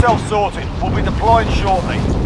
Soldier incoming. Get yourself sorted. We'll be deploying shortly.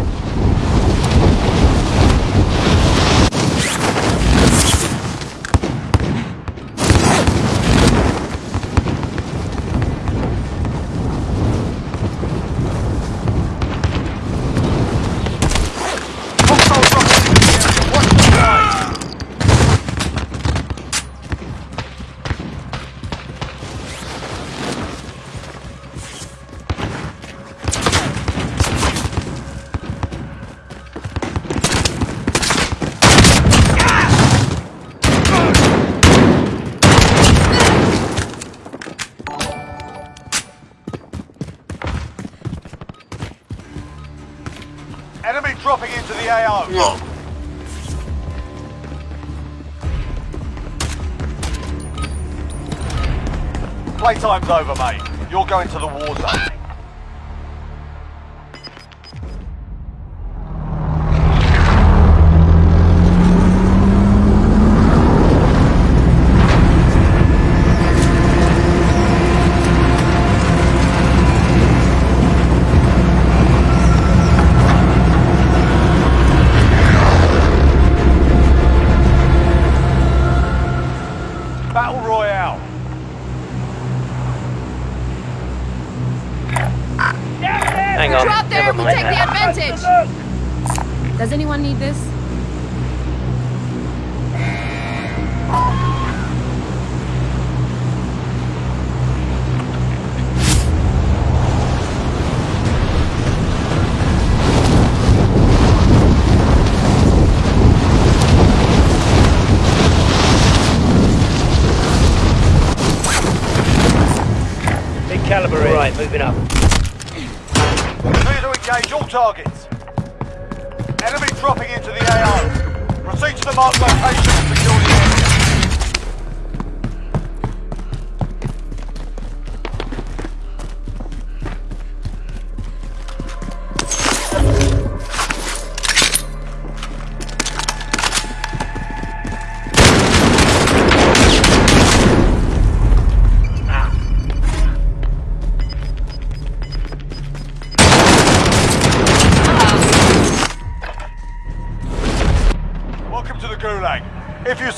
Playtime's over, mate. You're going to the war zone.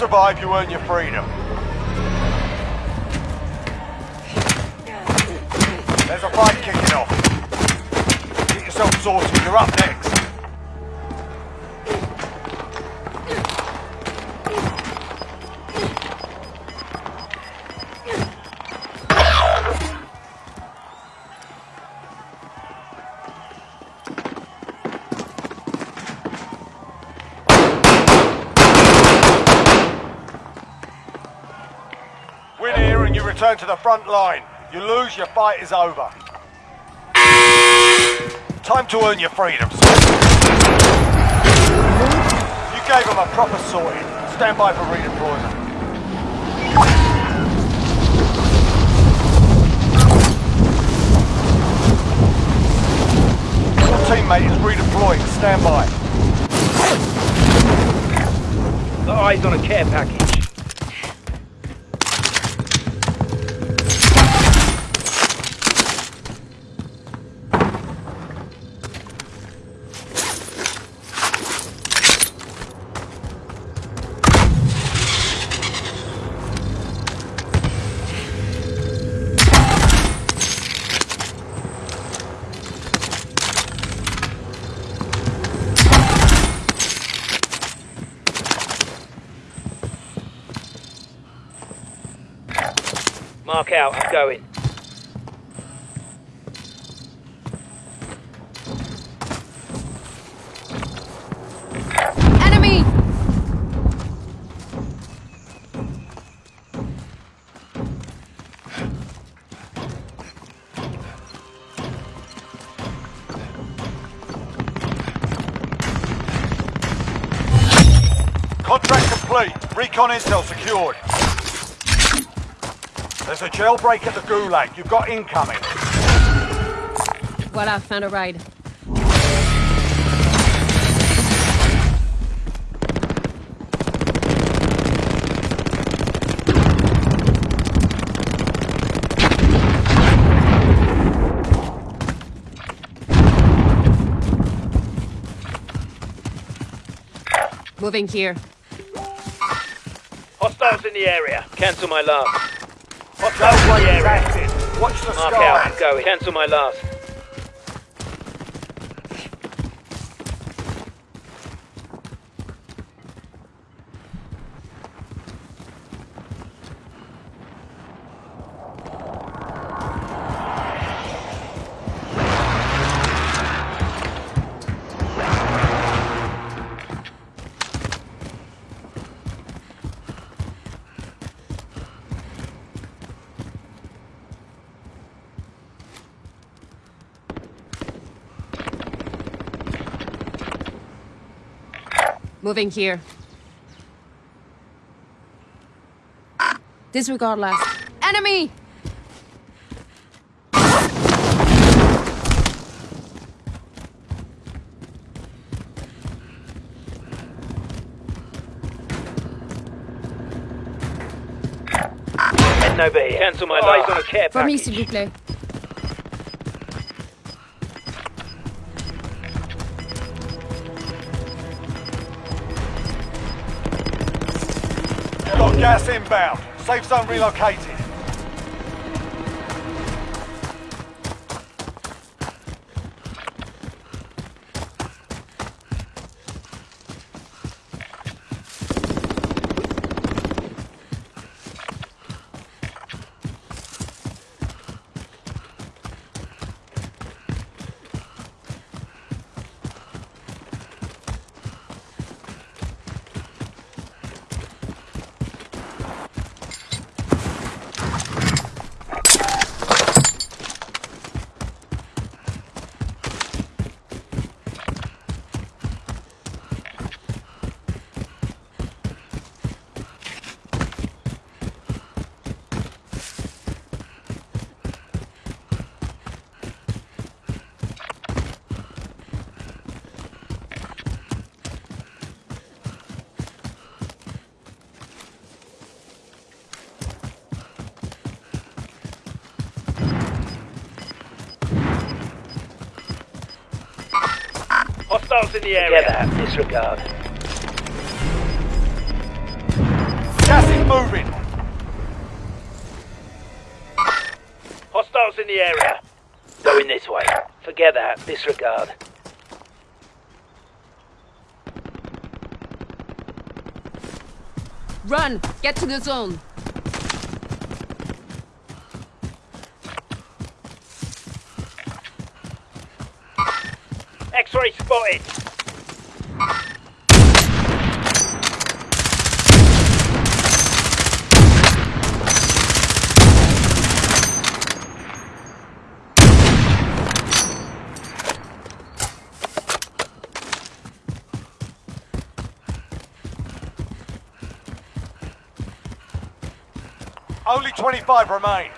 Survive, you earn your freedom. Return to the front line. You lose, your fight is over. Time to earn your freedom. sir. You gave them a proper sorting. Stand by for redeployment. Your teammate is redeploying. Stand by. Got eyes on a care package. Recon intel secured. There's a jailbreak at the Gulag. You've got incoming. What I found a raid. Moving here. Hostiles in the area. Cancel my last. Gal Hostiles in wave the is area. active. Watch the Mark out. I'm going. Cancel my last. Moving here. Disregard last. Enemy! Heading over here. Cancel my last. Eyes on a care For me, package. s'il vous plaît. Gas inbound. Safe zone relocated. Hostiles in the area. Get that. Disregard. Gas is moving. Hostiles in the area. Going this way. Forget that. Disregard. Run! Get to the zone! X-ray spotted. Only 25 remain.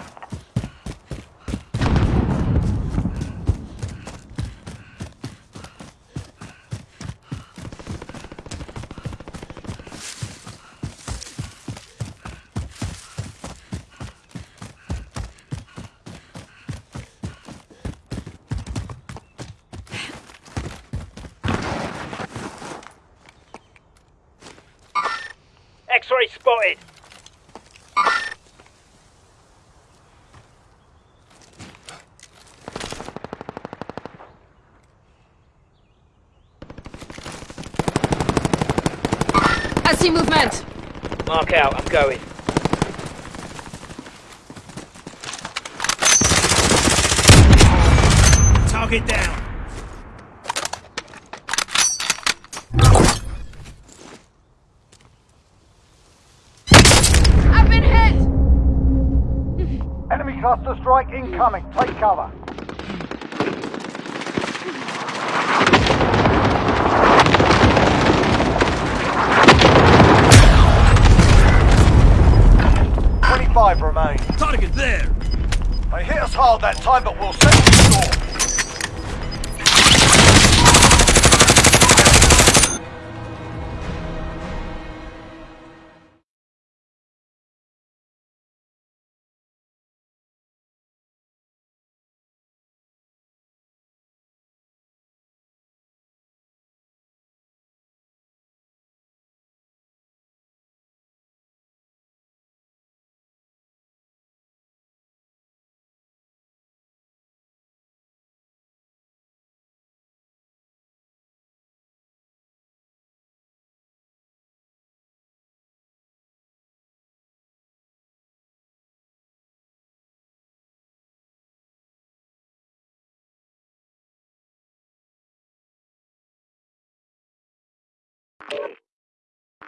X-ray spotted. I see movement! Mark out. I'm going. Target down. I've been hit! Enemy cluster strike incoming. Take cover. Twenty-five remain. Target there. They hit us hard that time, but we'll settle the score.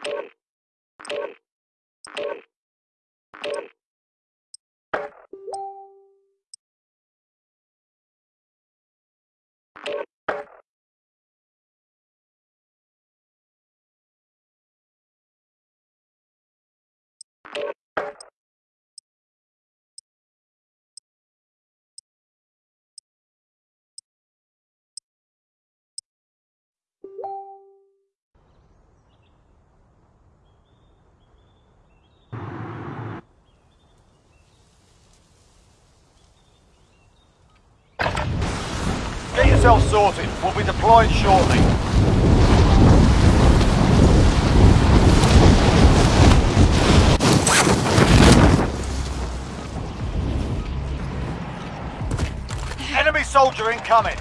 Get yourself sorted. We'll be deploying shortly. Enemy soldier incoming.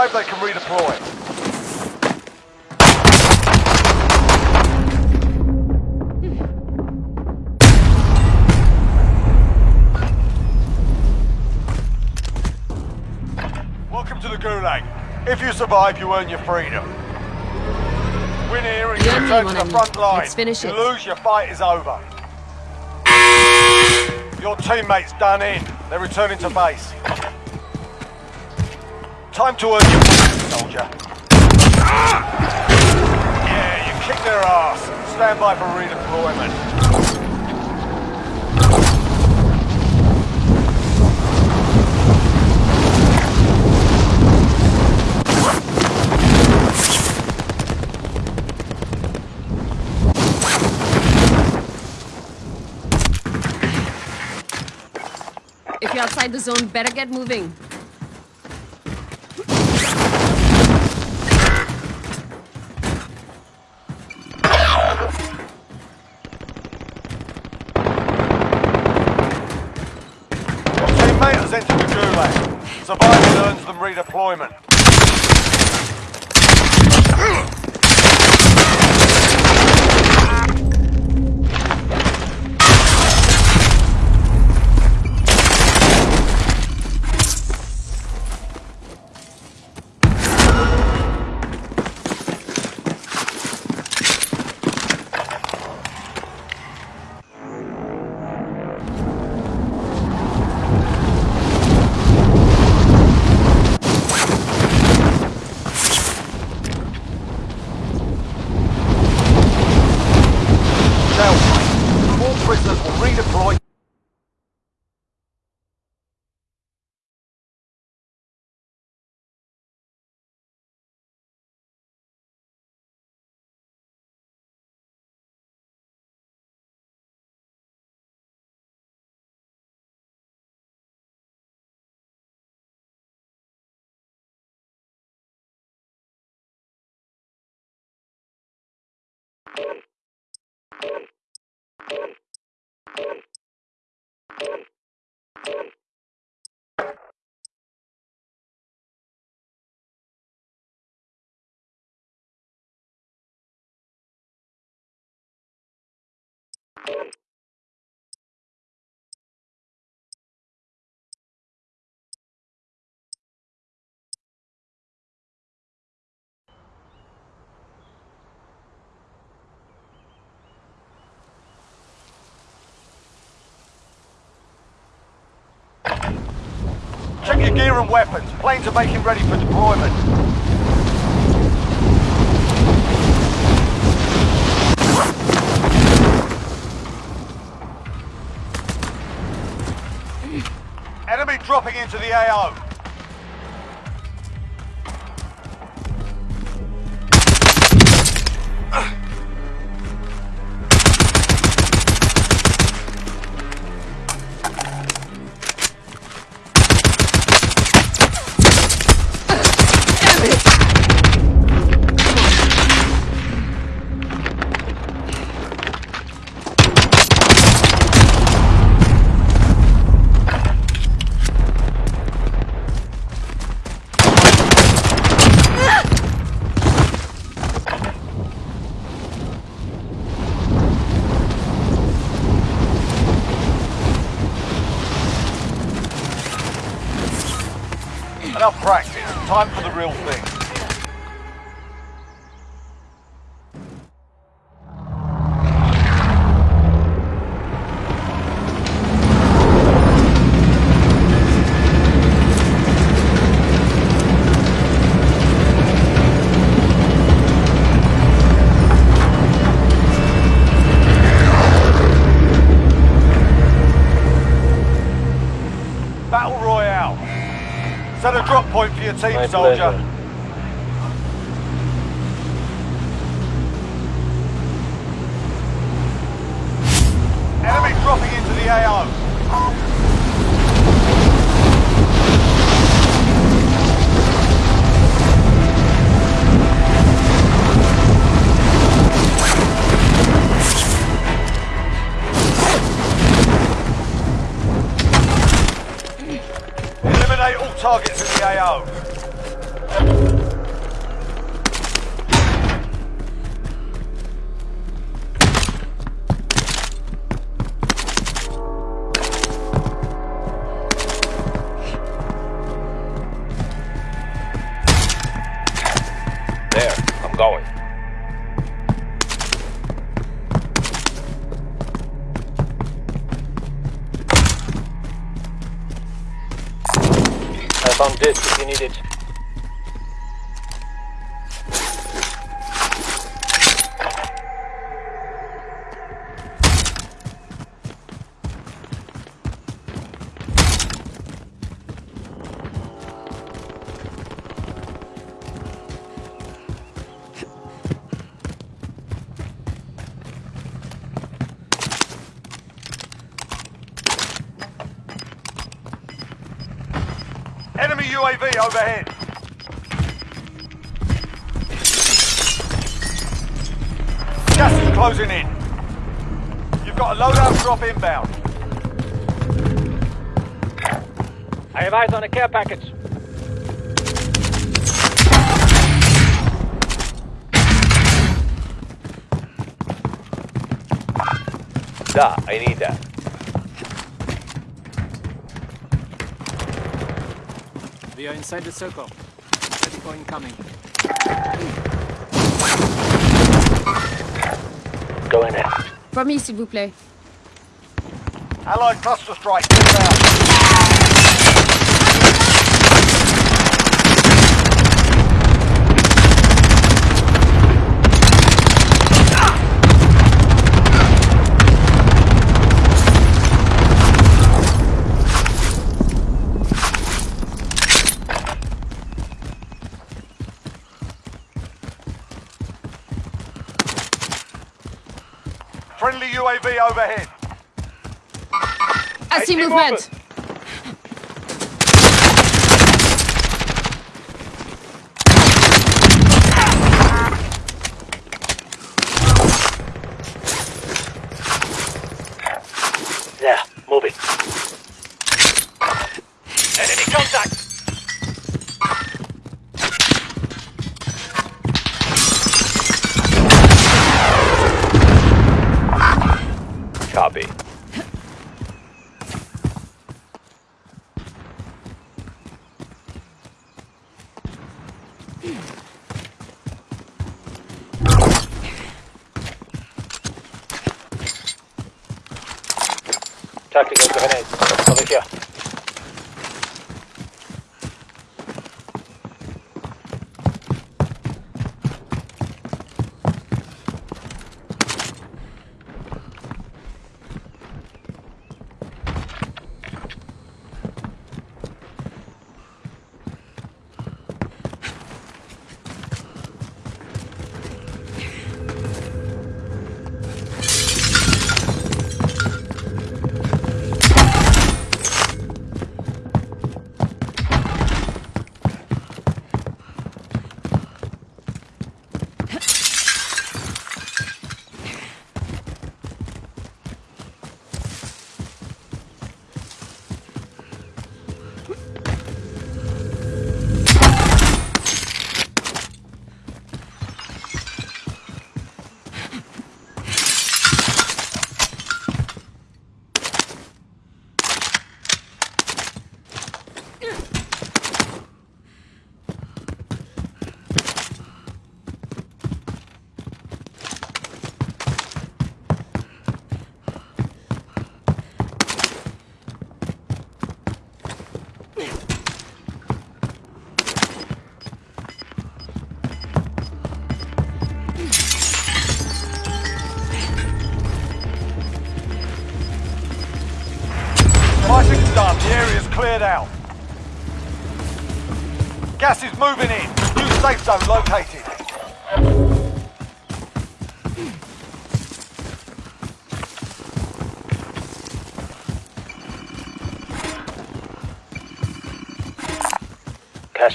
Survive, they can redeploy. Welcome to the Gulag. If you survive, you earn your freedom. Win here and you You and me, return to the front line. Let's finish you it. lose, your fight is over. Your teammates done in. They're returning to base. Time to earn your soldier. Yeah, you kick their ass. Stand by for redeployment. If you're outside the zone, better get moving. Them Check your gear and weapons. Planes are making ready for deployment. Dropping into the AO. Soldier. pleasure. Enemy dropping into the AO. Eliminate all targets in the AO. There, overhead. Gas is closing in. You've got a loadout drop inbound. I have eyes on a care package. Da, I need that. We are inside the circle. Ready for incoming. Going in. For me, s'il vous plaît. Allied cluster strike inbound. Friendly UAV overhead. I see see movement.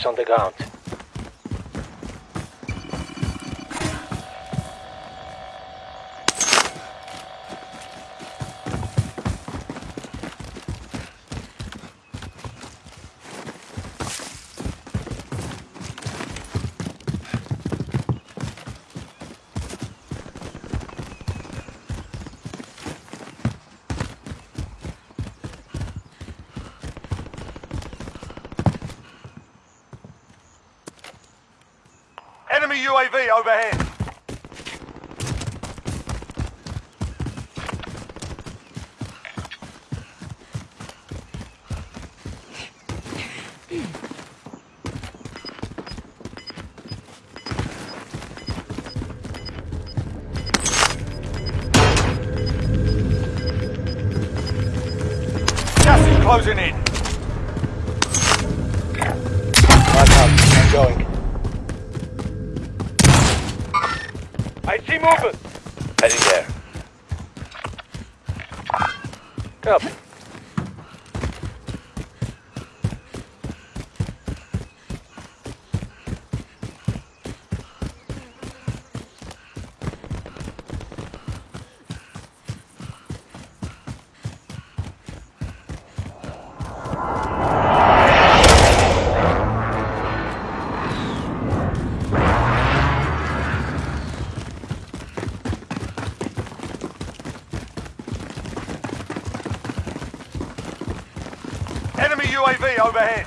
on the ground. overhead. overhead.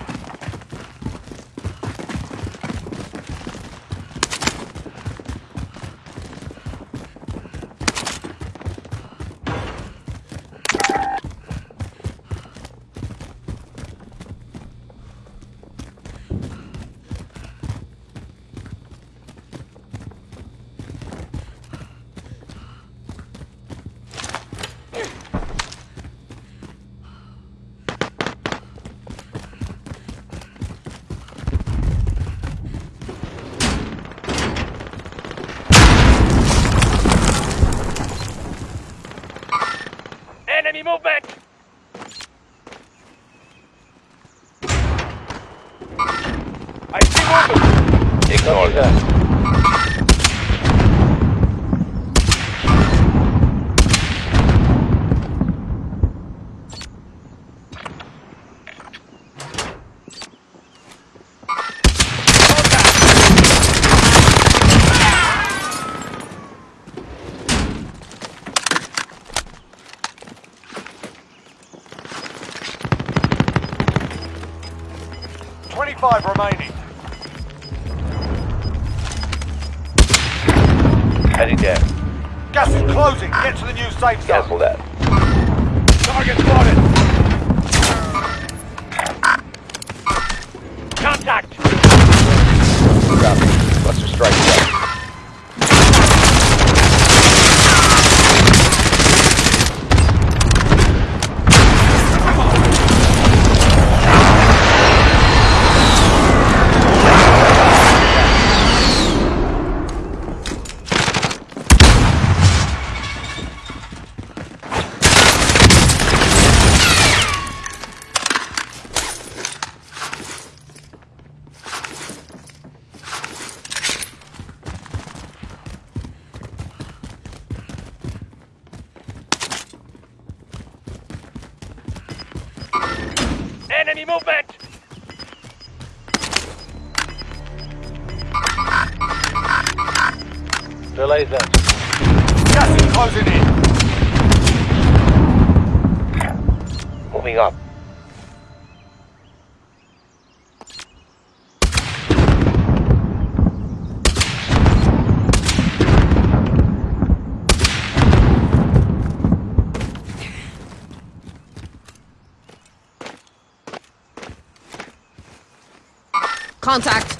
Contact!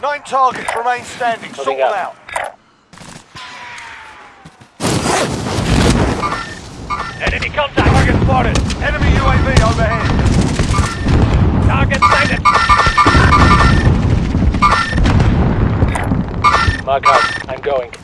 Nine targets remain standing. Sort them out. Enemy contact! Target spotted! Enemy UAV overhead! Target sighted! Lock. I'm going.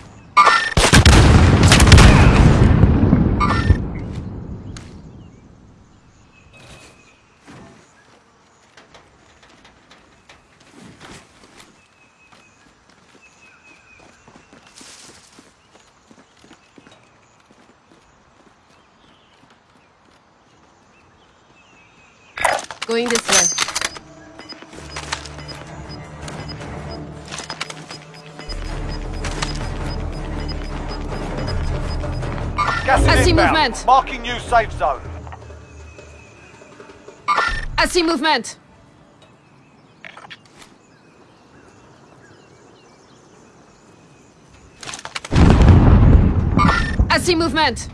movement. Marking new safe zone. I see movement. I see movement.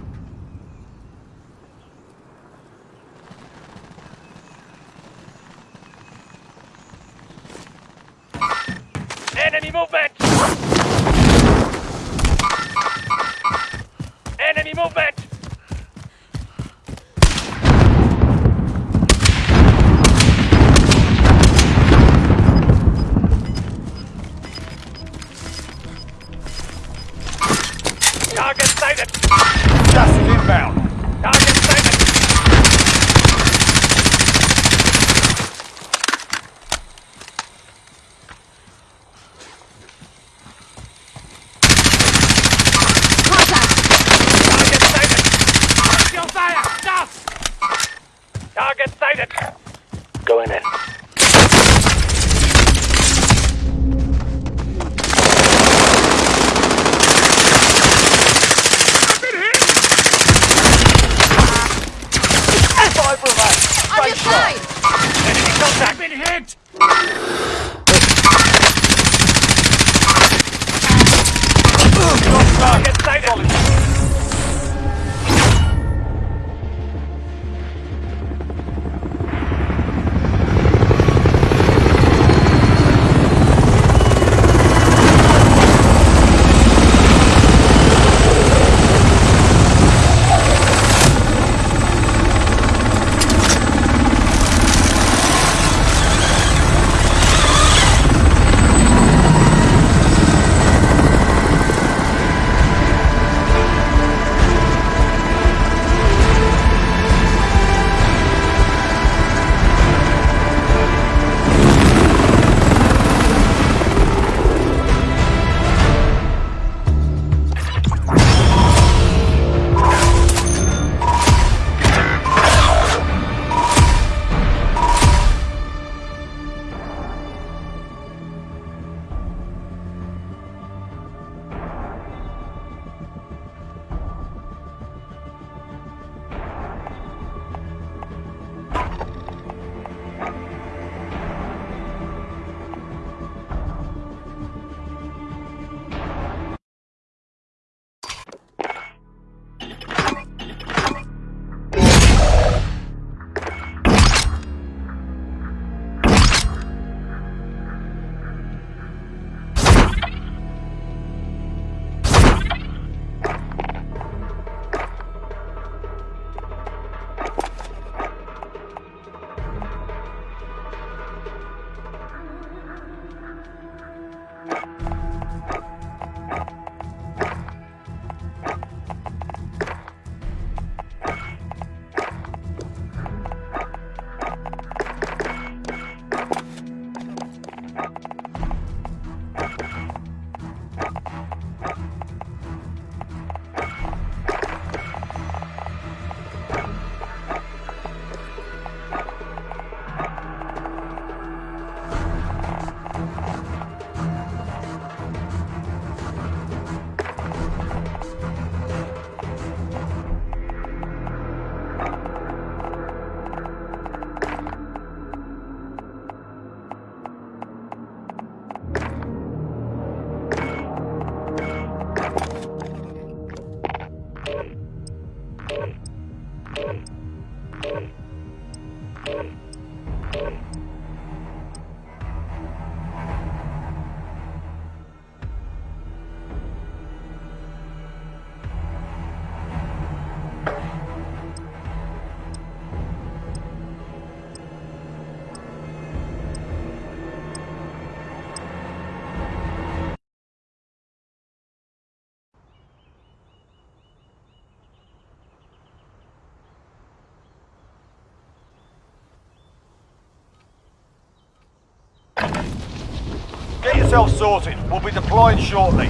yourself sorted. We'll be deployed shortly.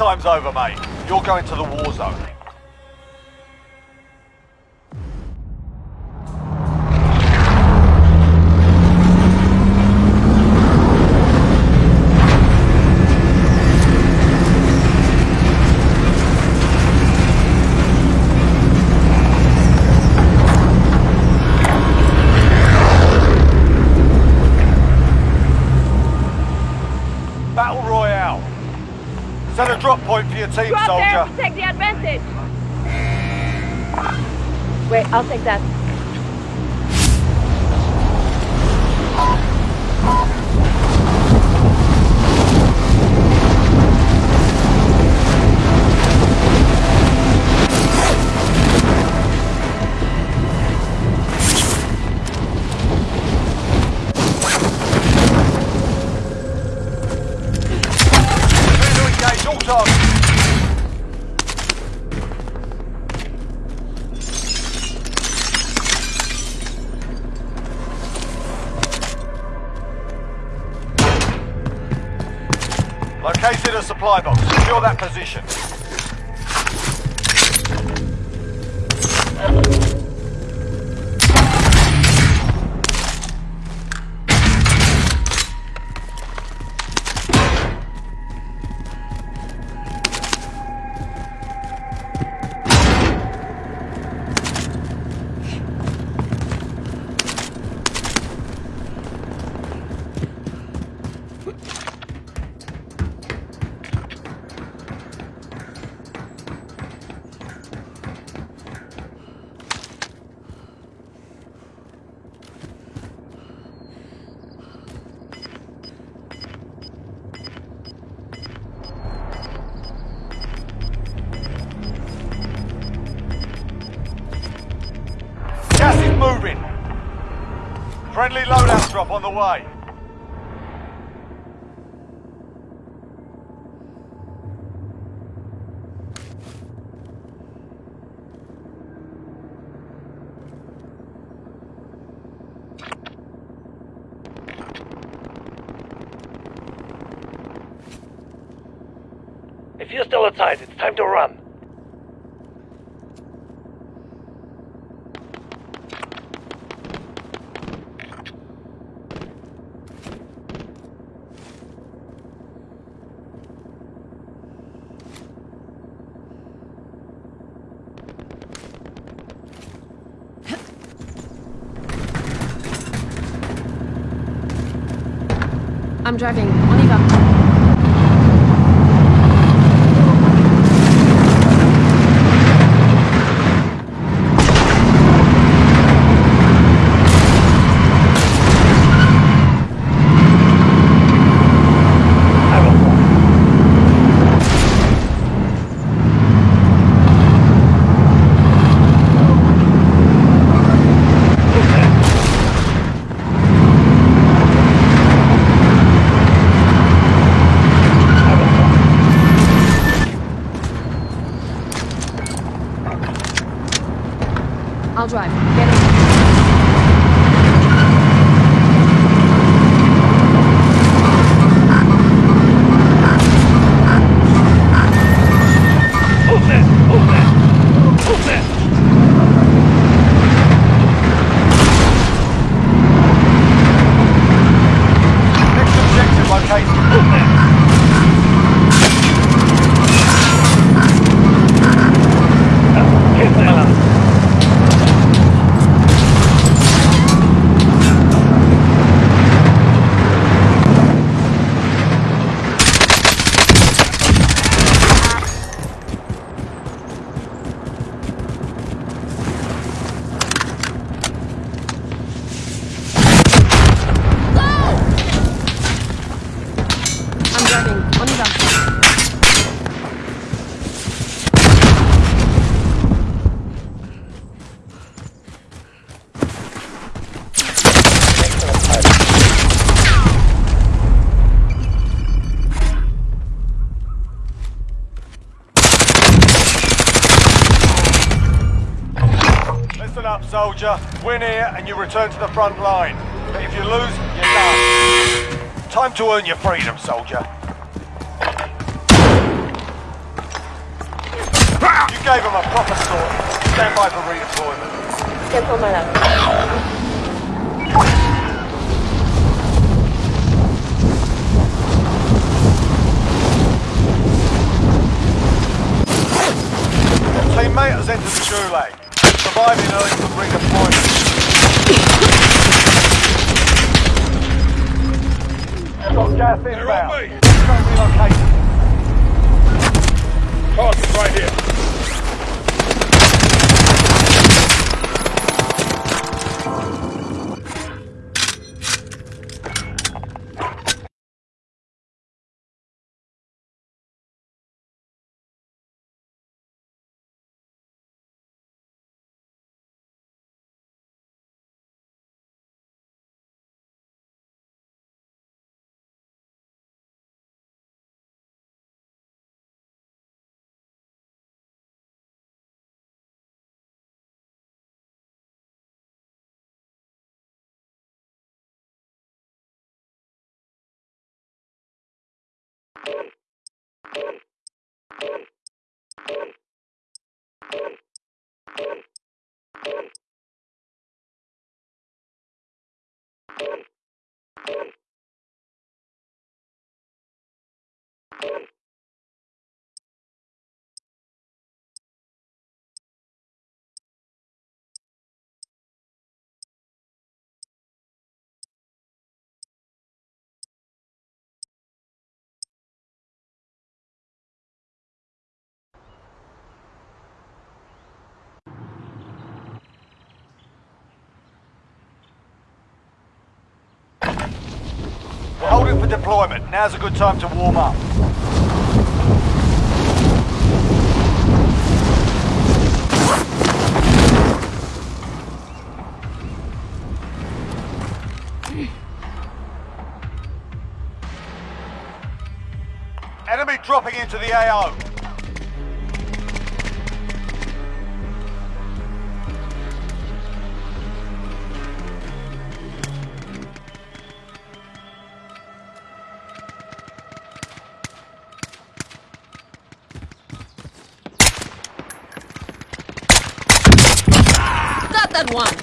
time's over, mate. You're going to the war zone. If you're still outside, it's time to run. I'm driving. On y. you return to the front line. But if you lose, you're done. Time to earn your freedom, soldier. You gave him a proper sword. Stand by for redeployment. Tiempo mala. For deployment. Now's a good time to warm up. Enemy dropping into the AO. One!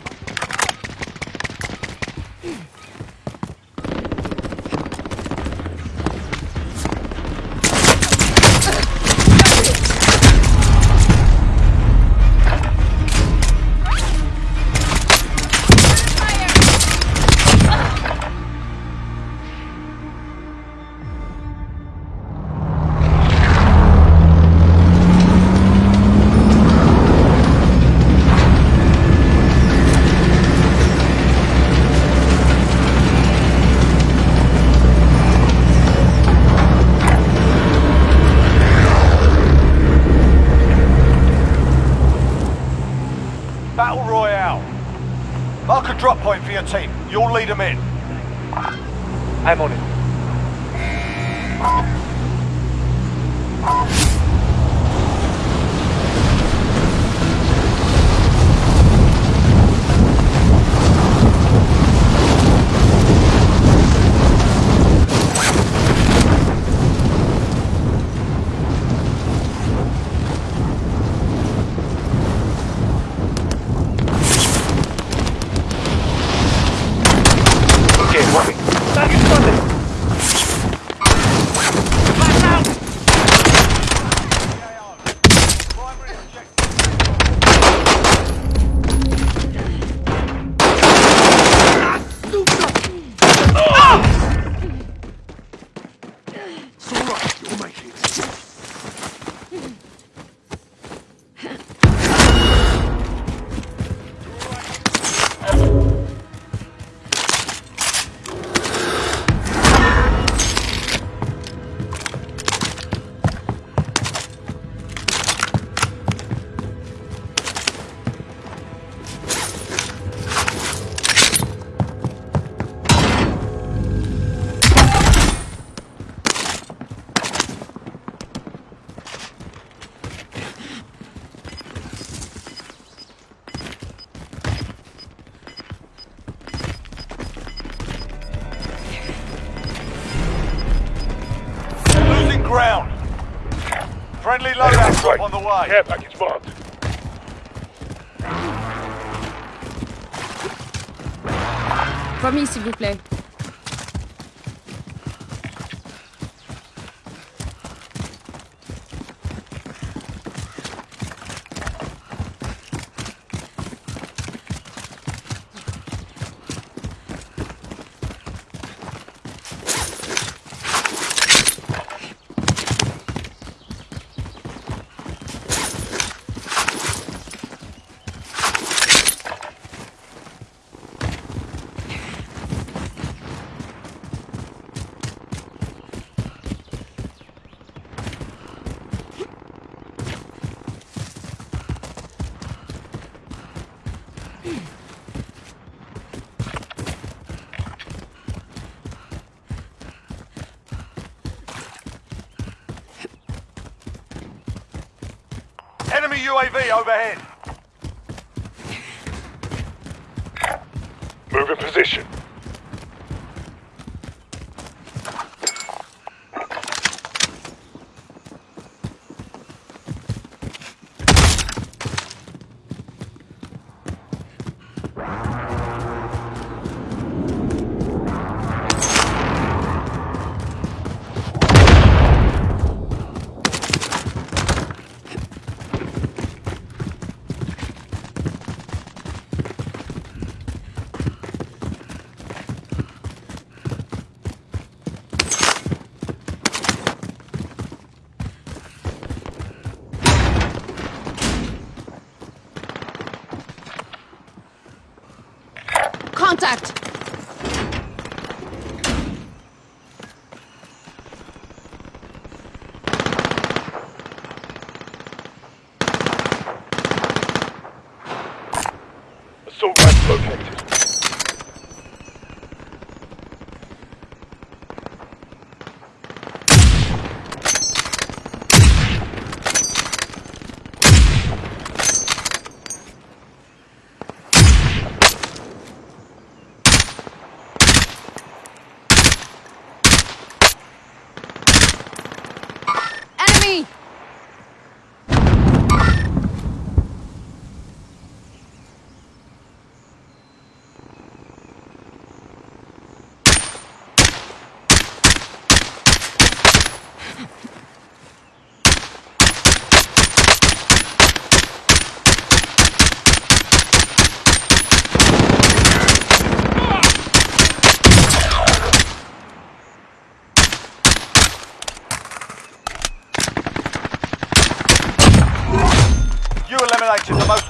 On the way. Care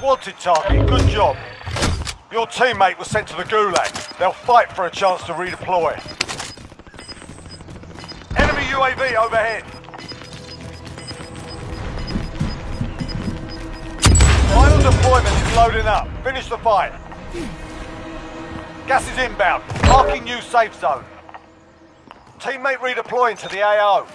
wanted target. Good job. Your teammate was sent to the Gulag. They'll fight for a chance to redeploy. Enemy UAV overhead. Final deployment is loading up. Finish the fight. Gas is inbound. Marking new safe zone. Teammate redeploying to the AO.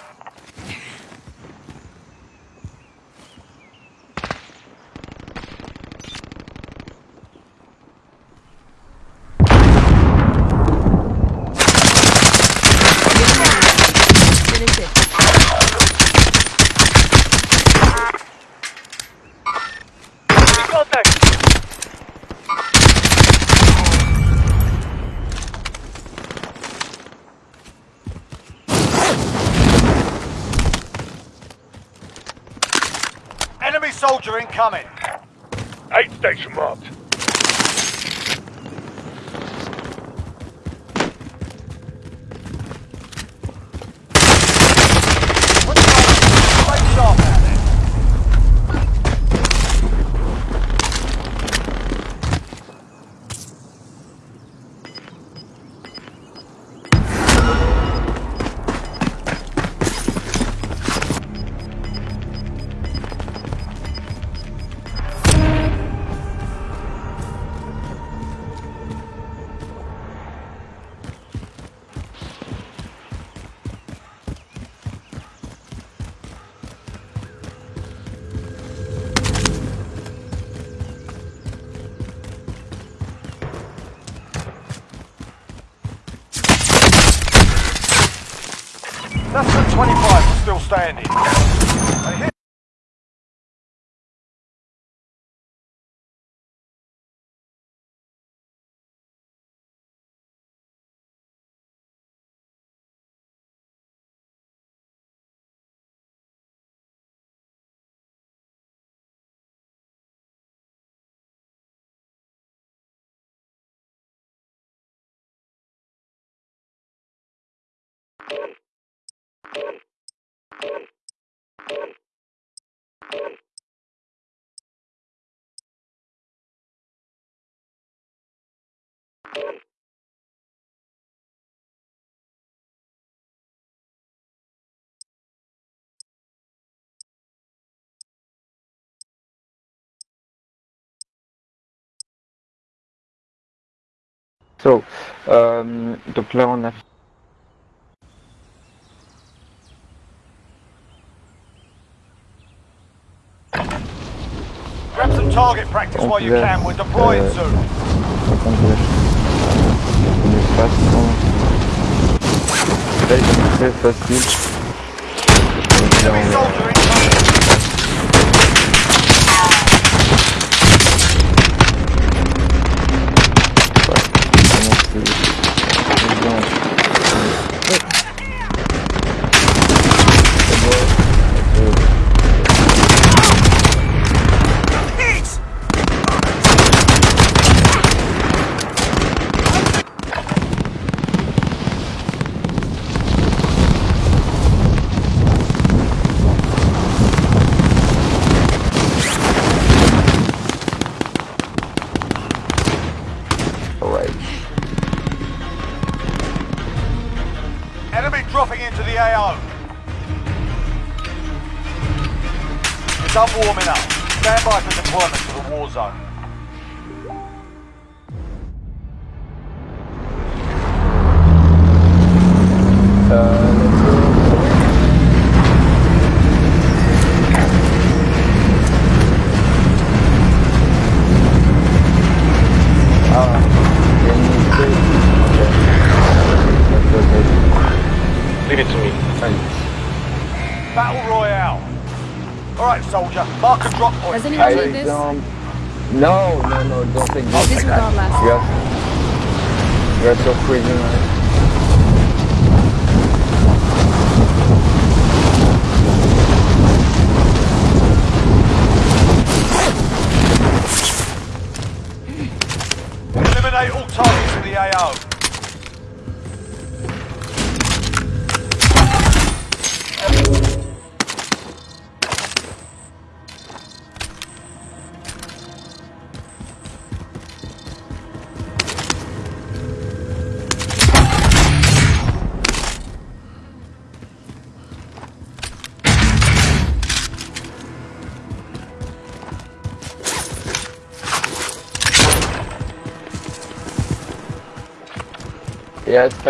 Finish it. Contact! Enemy soldier incoming. So, um, the plan of Grab some target practice while you can. We're deploying uh, soon. façon très facile. How you doing?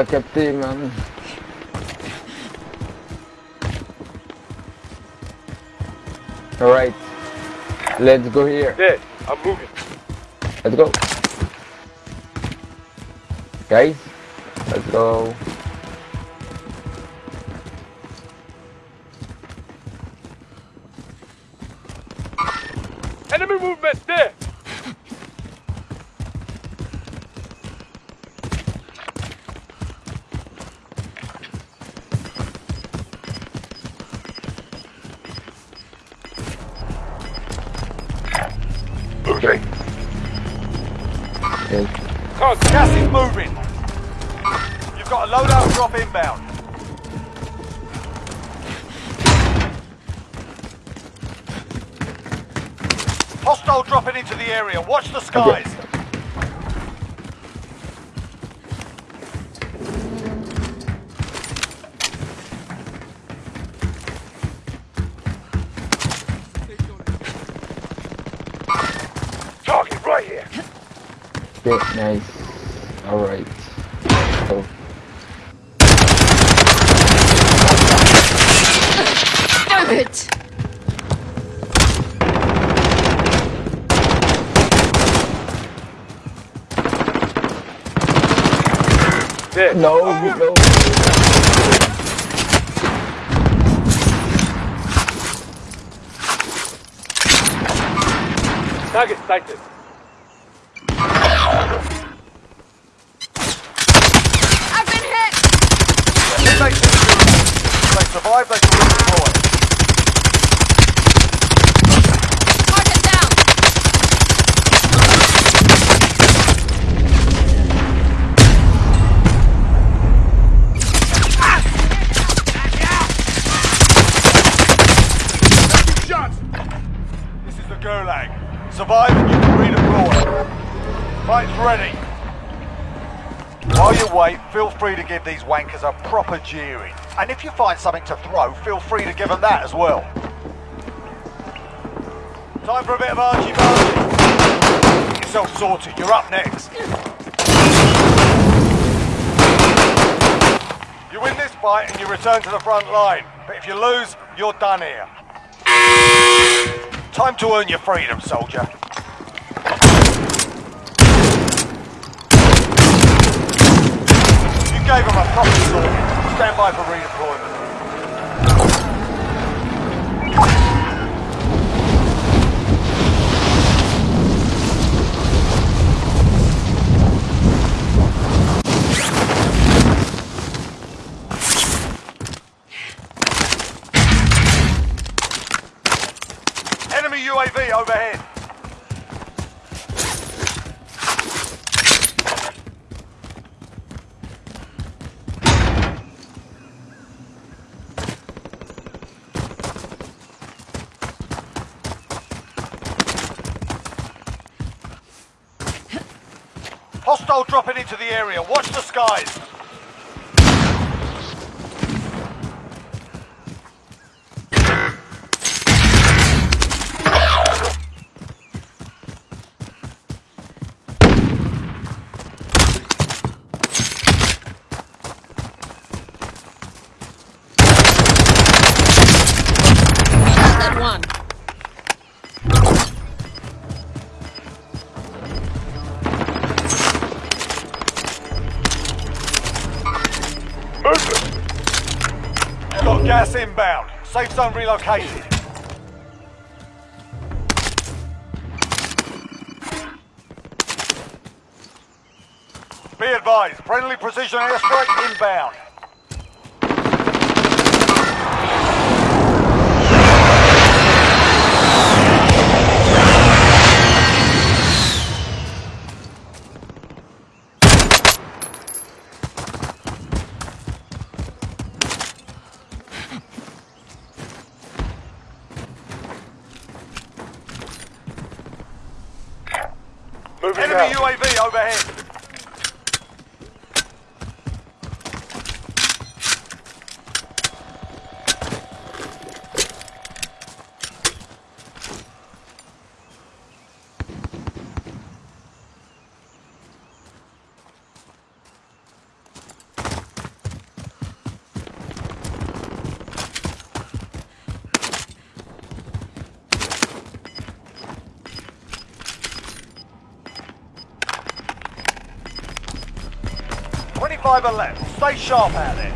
Captain, man. Alright. Let's go here. Yeah, I'm moving. Let's go. Guys, let's go. Gulag. Survive and you can read abroad. Fight's ready. While you wait, feel free to give these wankers a proper jeering. And if you find something to throw, feel free to give them that as well. Time for a bit of archie-barchie. Get yourself sorted, you're up next. You win this fight and you return to the front line. But if you lose, you're done here. Time to earn your freedom, soldier. You gave him a proper sword. Stand by for redeployment. Enemy UAV overhead. Hostile dropping into the area. Watch the skies. Safe zone relocated. Be advised, friendly precision airstrike inbound. Moving Enemy out. UAV overhead. Left. Stay sharp out there.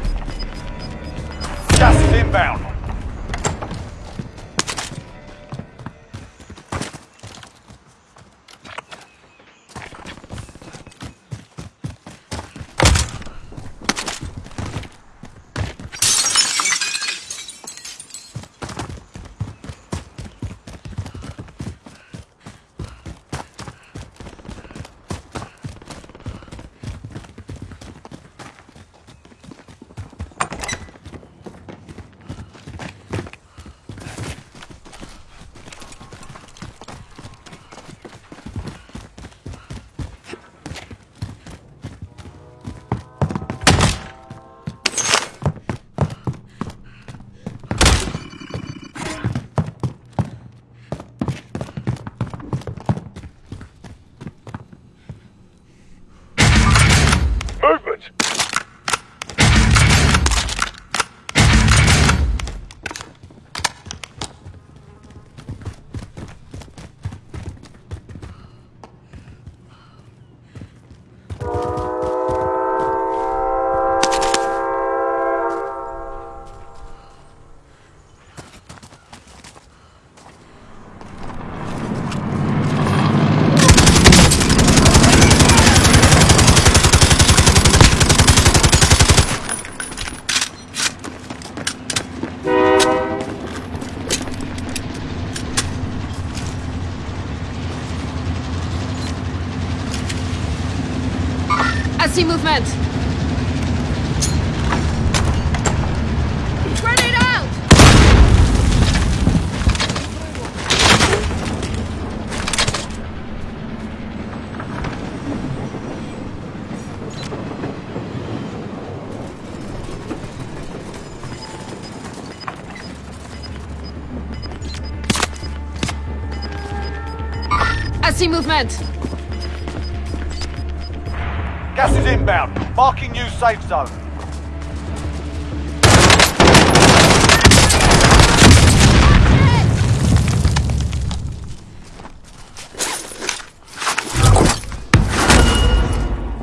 movement! Grenade out! I see movement! Gas is inbound. Marking new safe zone.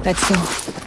Let's go.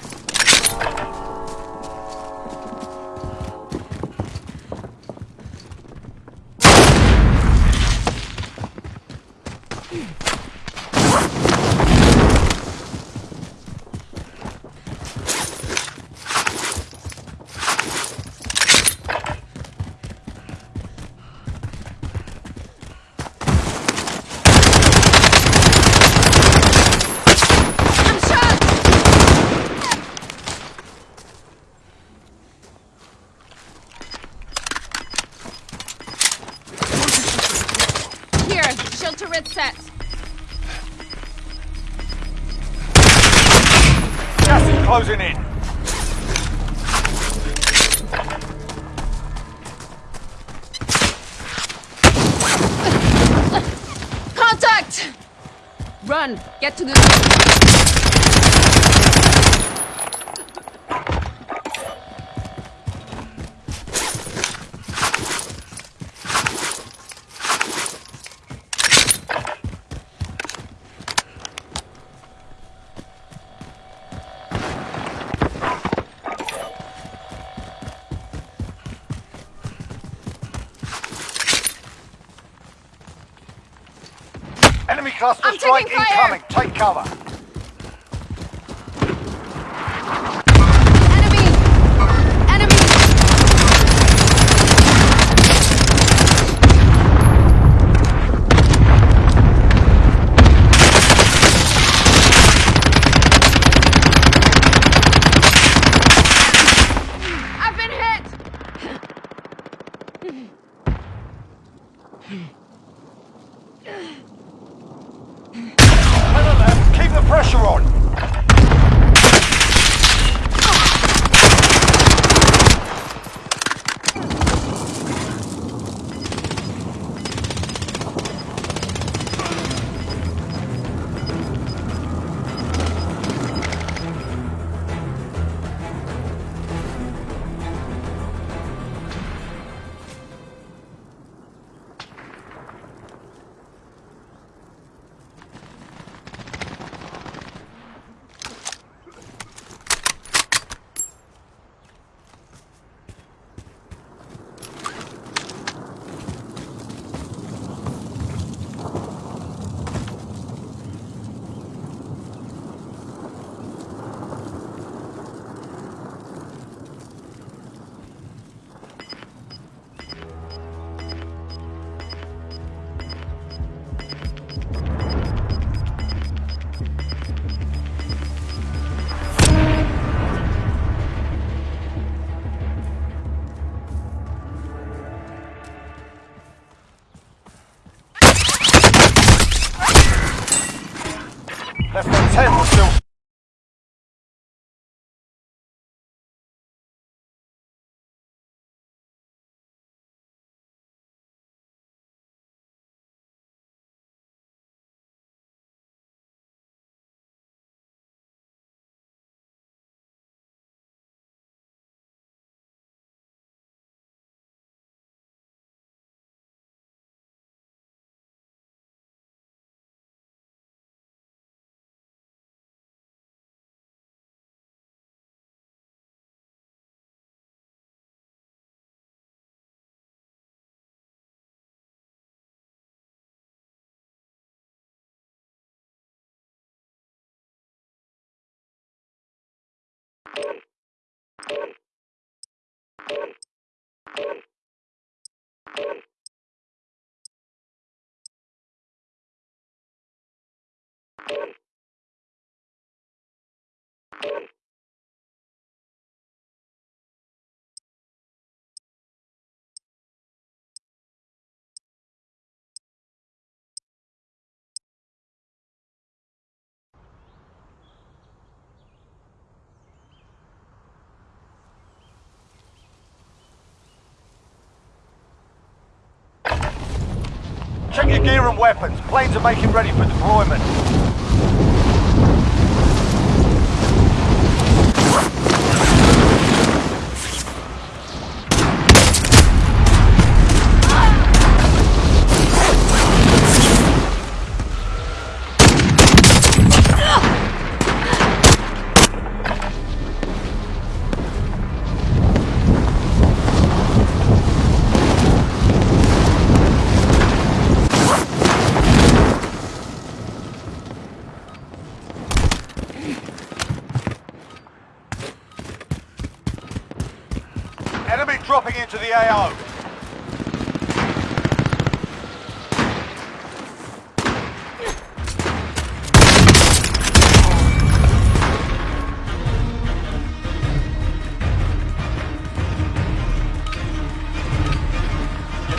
like incoming. Take cover. Thank you. Check your gear and weapons. Planes are making ready for deployment.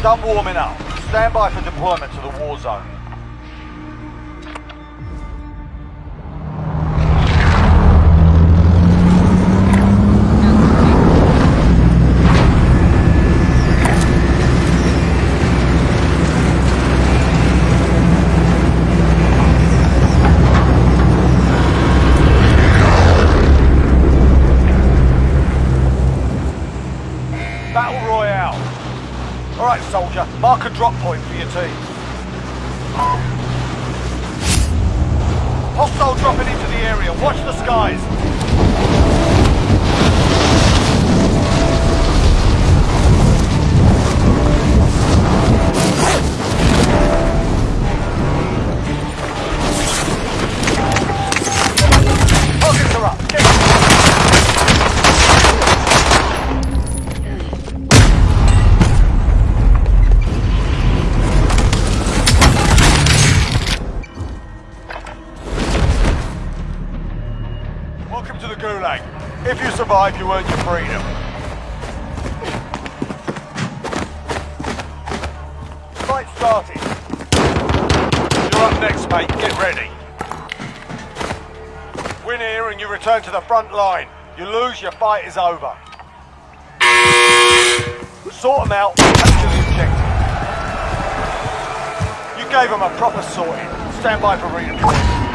Done warming up. Stand by for deployment to the war zone. Line. You lose, your fight is over. Sort them out, the objective. You gave them a proper sorting. Stand by for redeployment.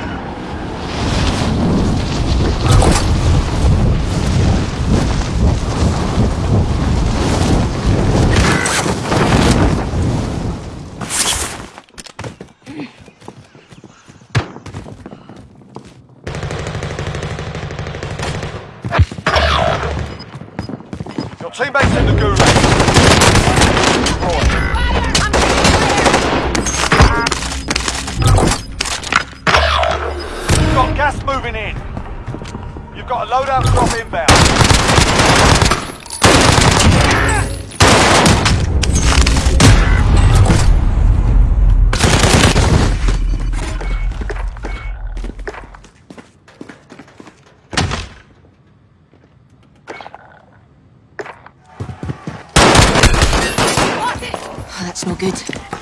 Your teammates in the gulag. Destroy. You've got gas moving in. You've got a loadout drop inbound. That's no good.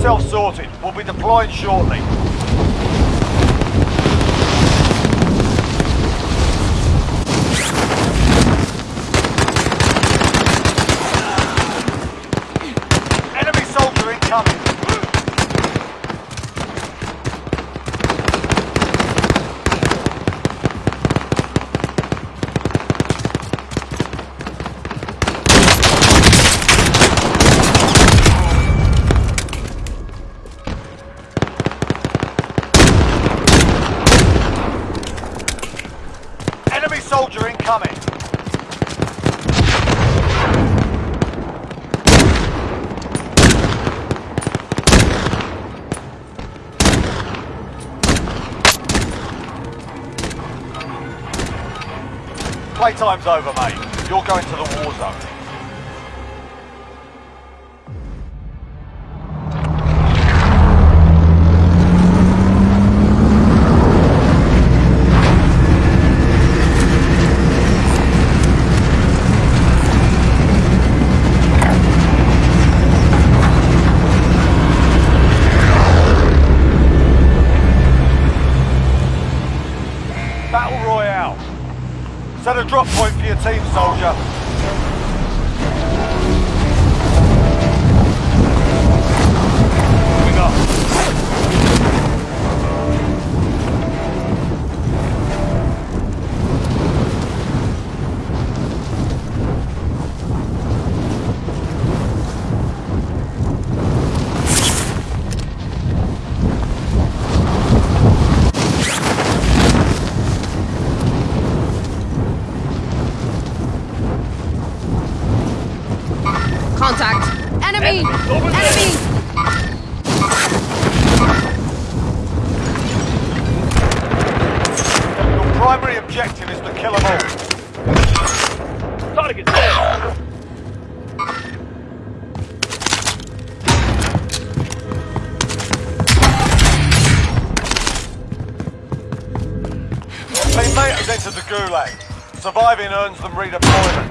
Yourself sorted. We'll be deploying shortly. Enemy soldier incoming. Enemy soldier incoming. Playtime's over, mate. You're going to the war zone. Has entered the gulag. Surviving earns them redeployment.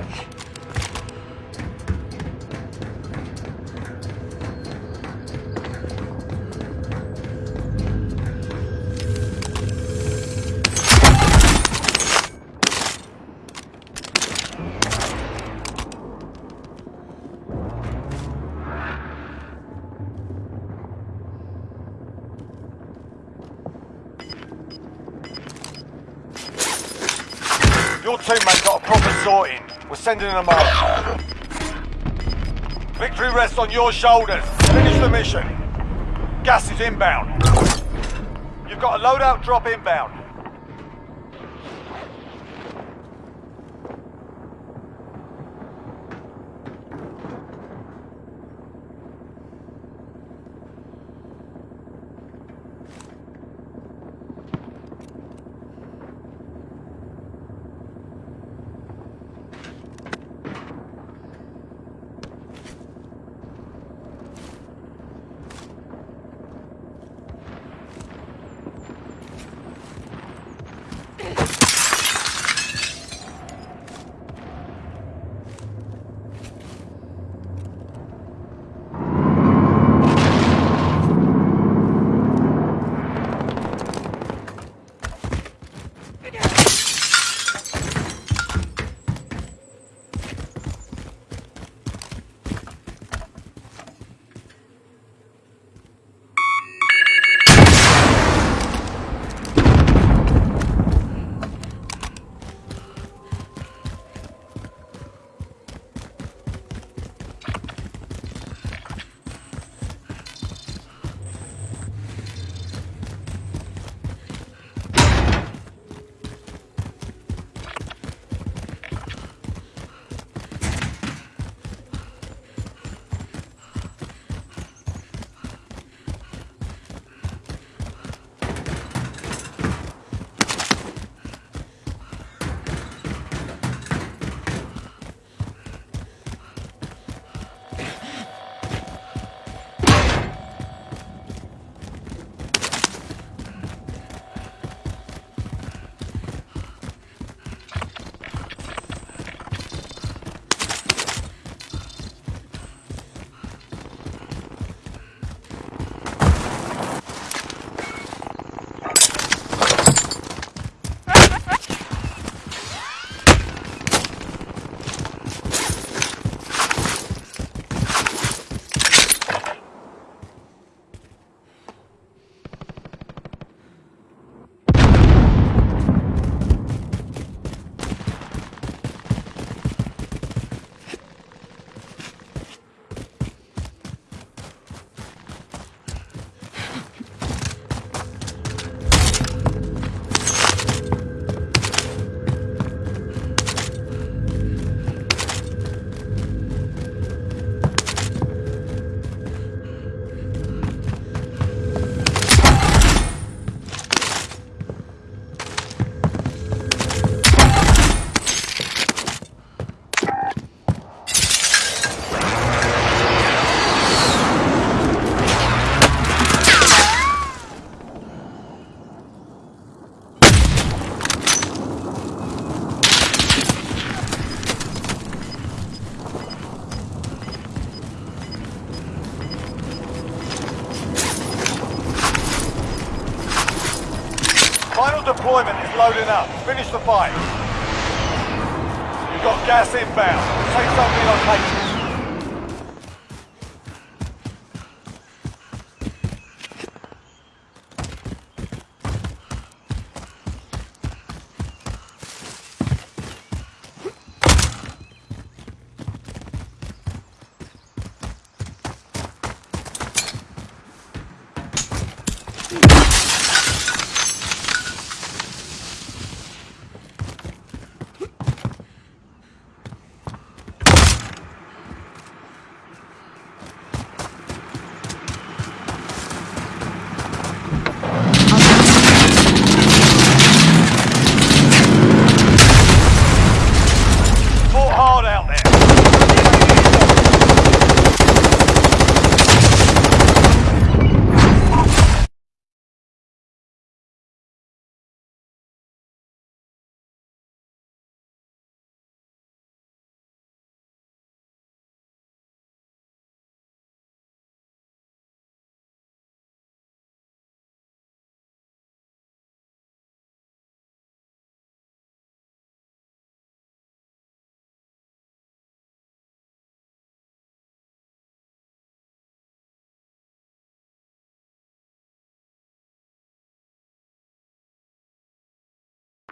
Sending them up. Victory rests on your shoulders. Finish the mission. Gas is inbound. You've got a loadout drop inbound. deployment is loading up. Finish the fight. You've got gas inbound. Take something on takeoff.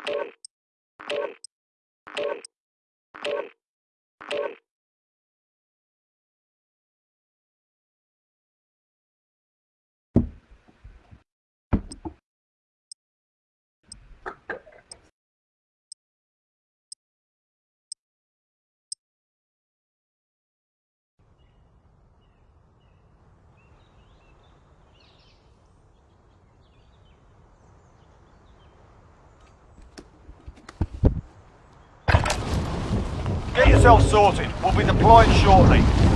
Thank you. yourself sorted. We'll be deployed shortly.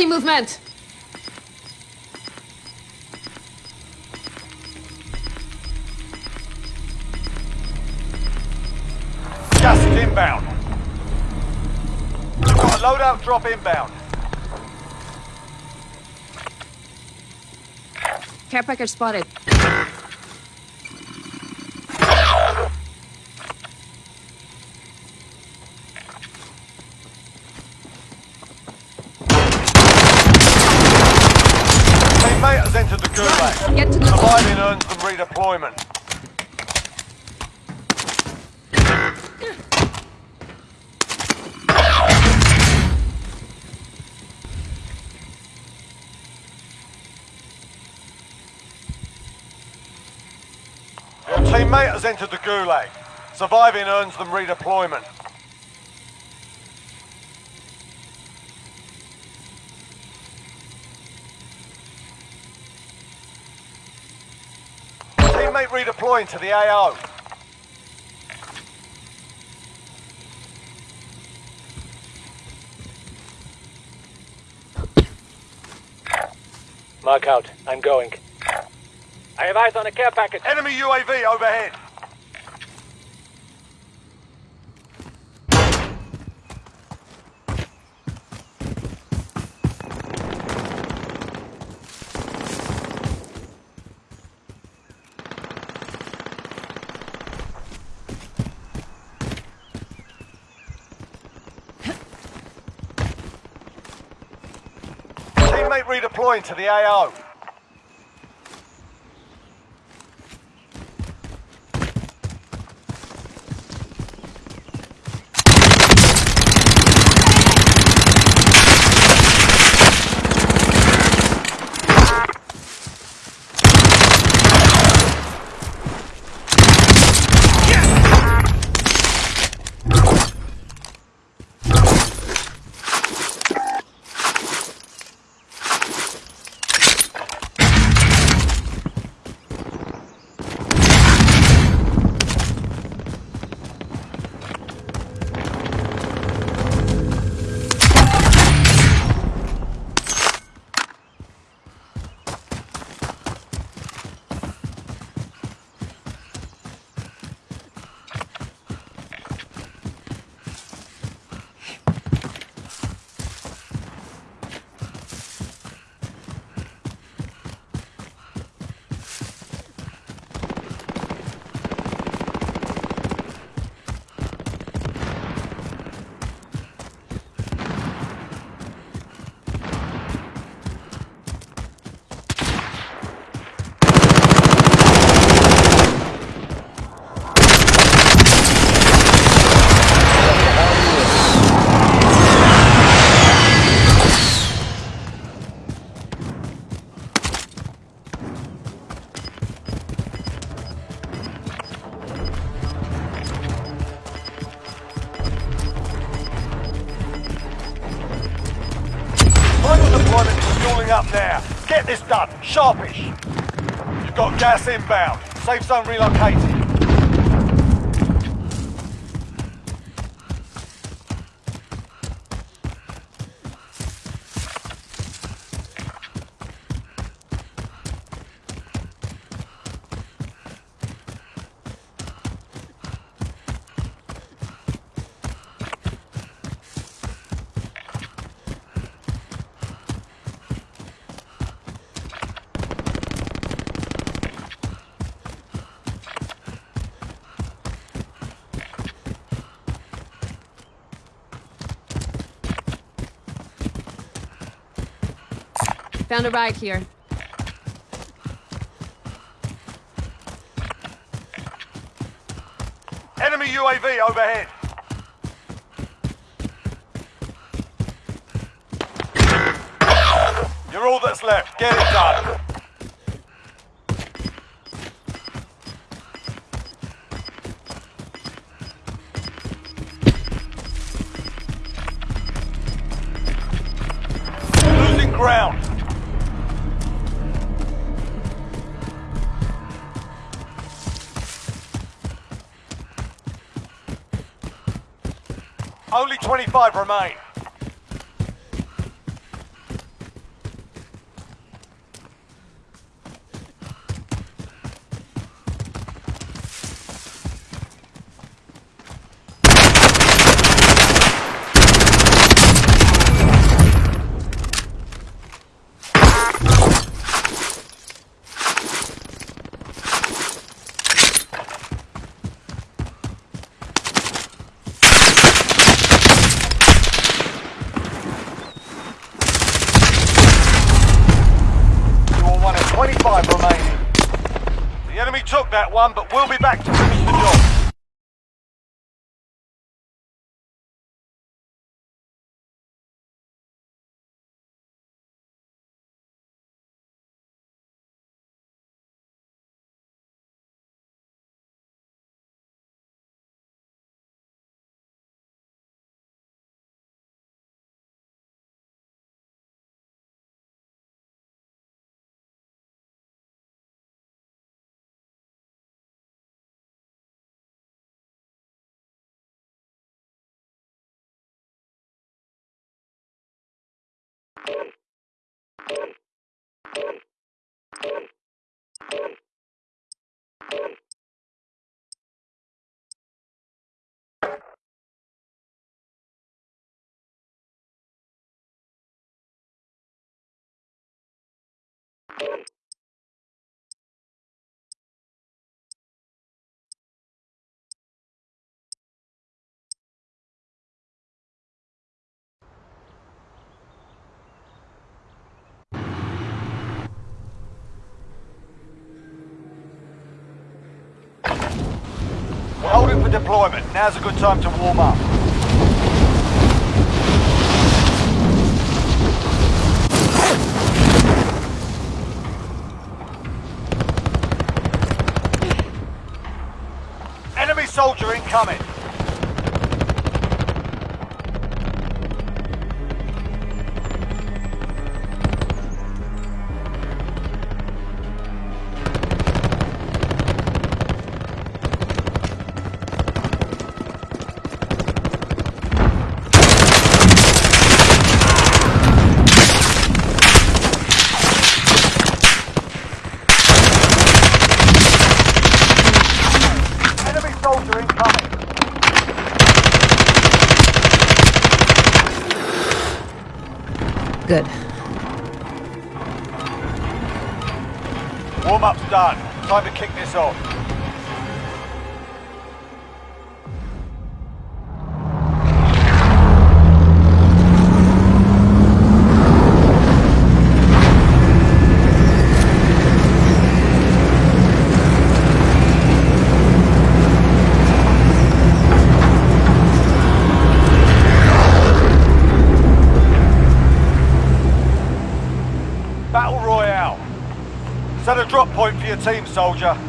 see movement! Gas inbound. Loadout drop inbound. Care package spotted. Has entered the gulag. Surviving earns them redeployment. Teammate redeploying to the AO. Mark out. I'm going. I have eyes on a care package. Enemy UAV overhead. Redeploying to the AO. Sharpish. You've got gas inbound. Safe zone relocated. Found a ride here. Enemy UAV overhead. You're all that's left. Get it done. Losing ground. Only 25 remain. Thank you. deployment. Now's a good time to warm up. Enemy soldier incoming. soldier.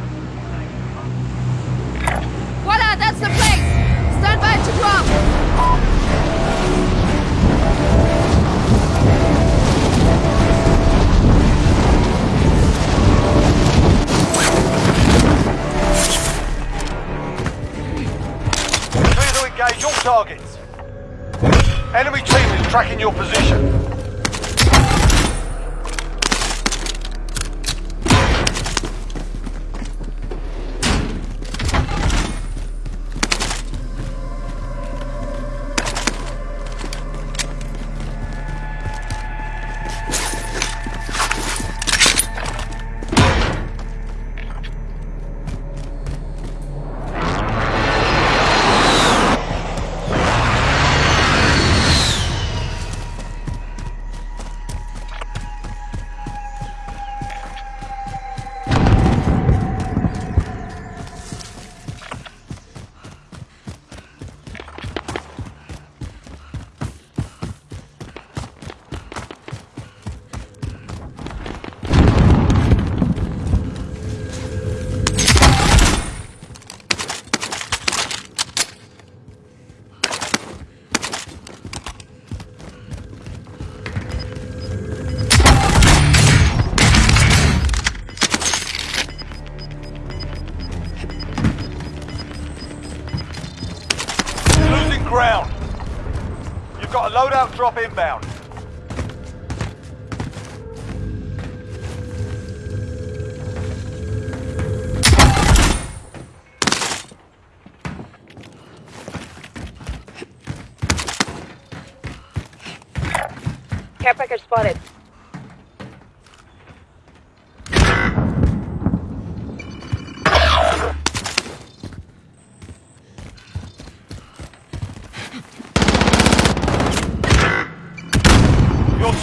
inbound.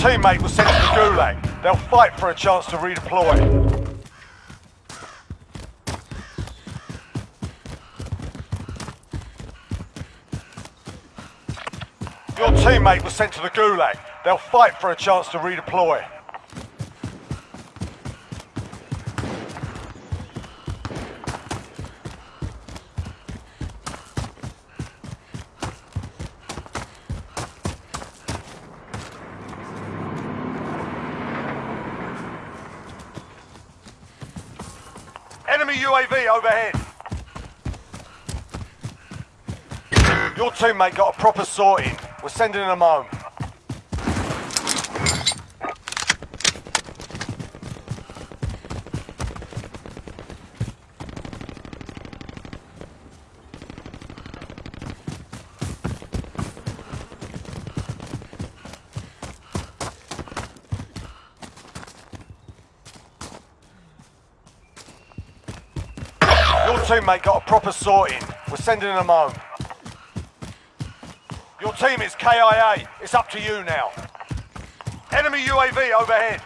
teammate was sent to the Gulag. They'll fight for a chance to redeploy. Your teammate was sent to the Gulag. They'll fight for a chance to redeploy. Overhead. Your teammate got a proper sorting. We're sending them home. Your teammate got a proper sorting. We're sending them home. Your team is KIA. It's up to you now. Enemy UAV overhead.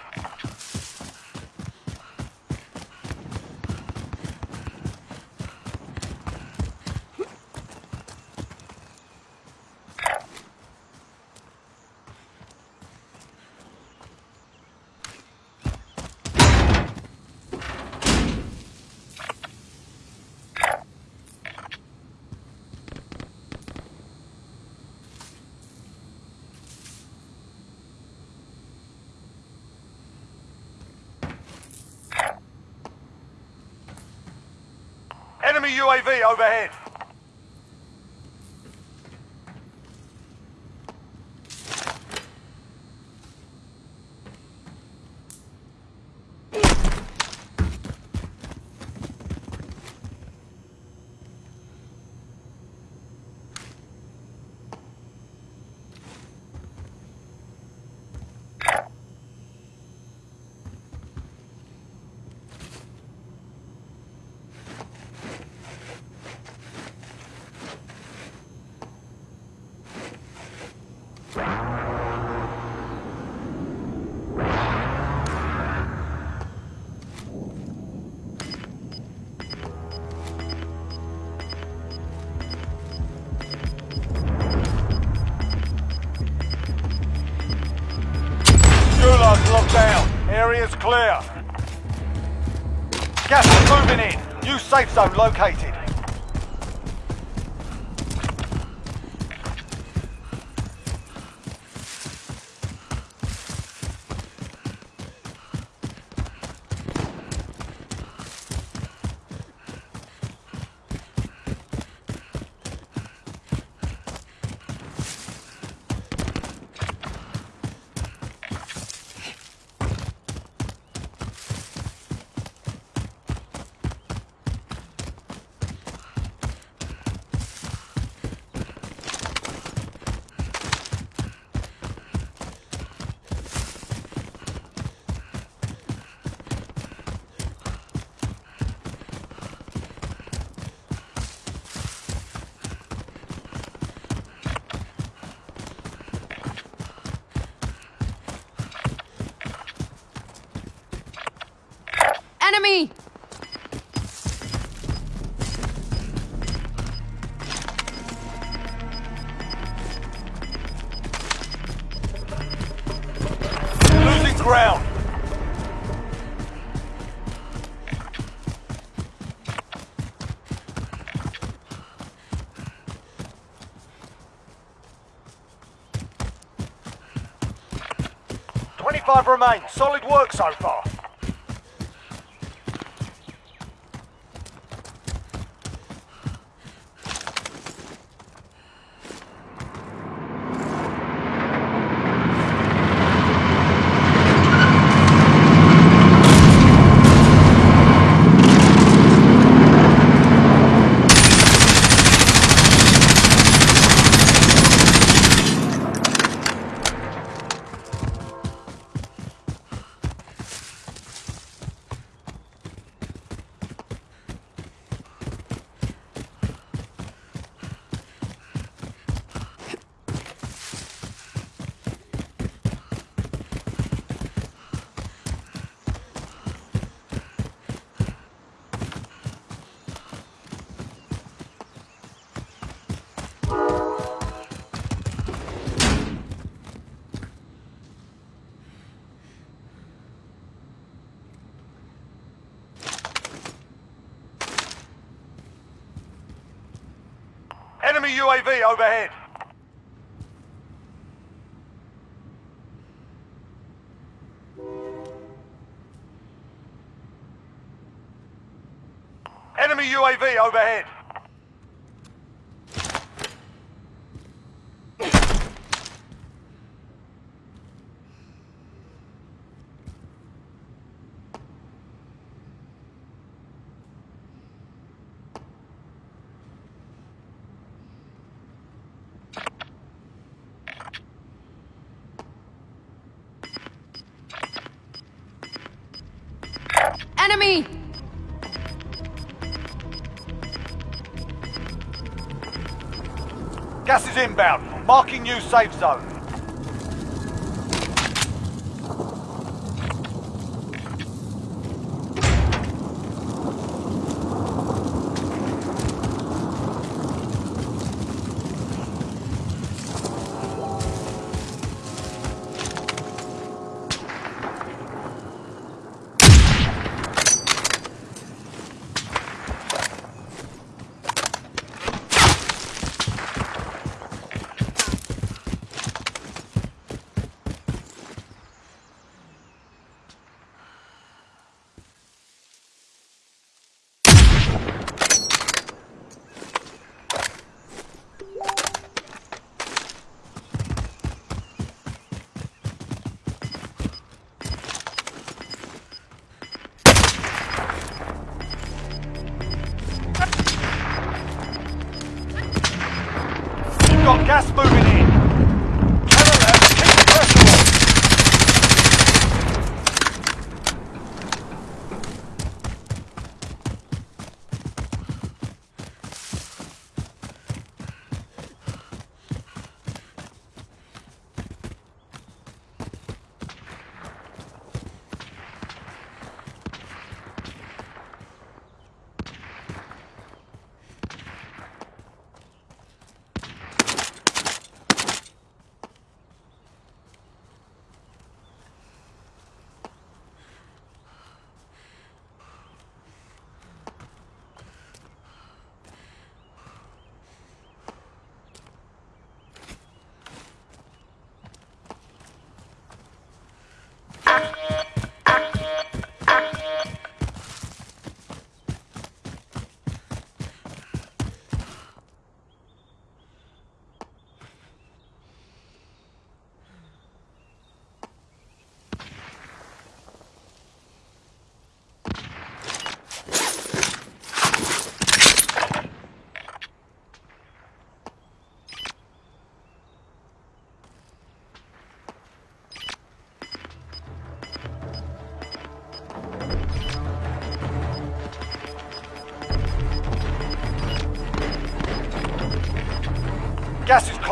Enemy UAV overhead. Area's clear. Gas is moving in. New safe zone located. Remain. Solid work so far. Gas is inbound. Marking new safe zone.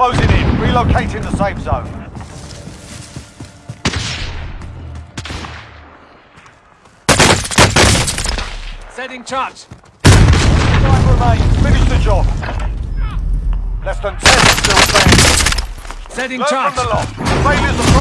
Closing in. Relocating the safe zone. Setting charge. Five remains. Finish the job. Less than ten still standing. Setting Learn charge. from the. Failures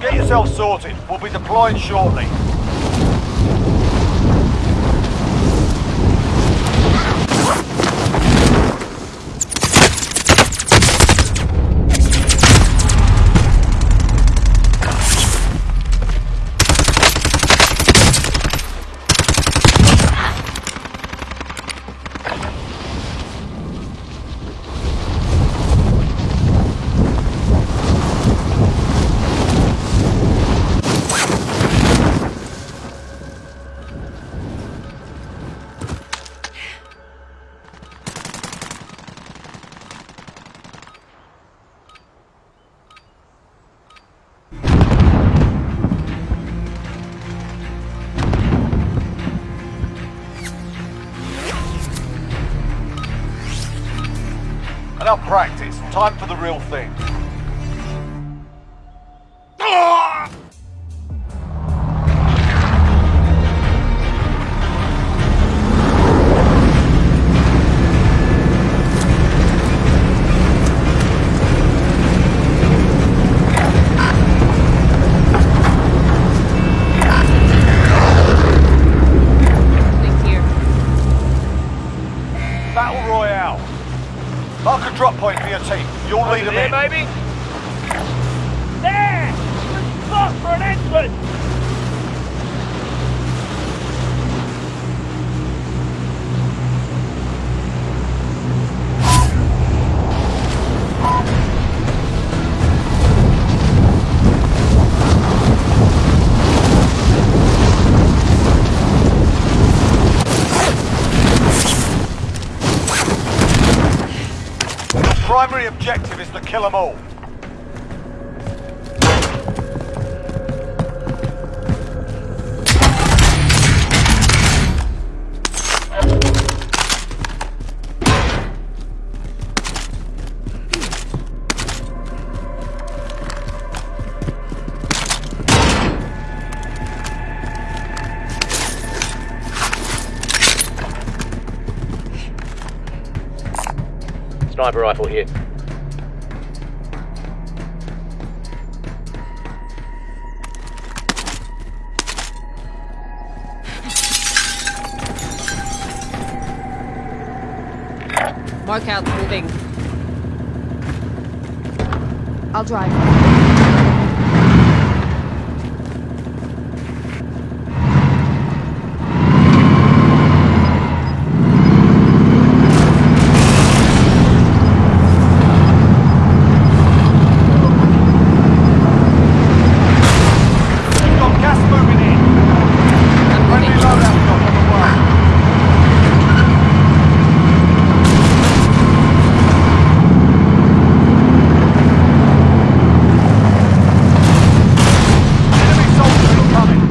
Get yourself sorted. We'll be deploying shortly. Kill them all. Sniper rifle here. I'll drive. You've got gas moving in. I'm Friendly moving. loadout drop on the way. Enemy soldier incoming.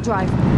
I'll drive.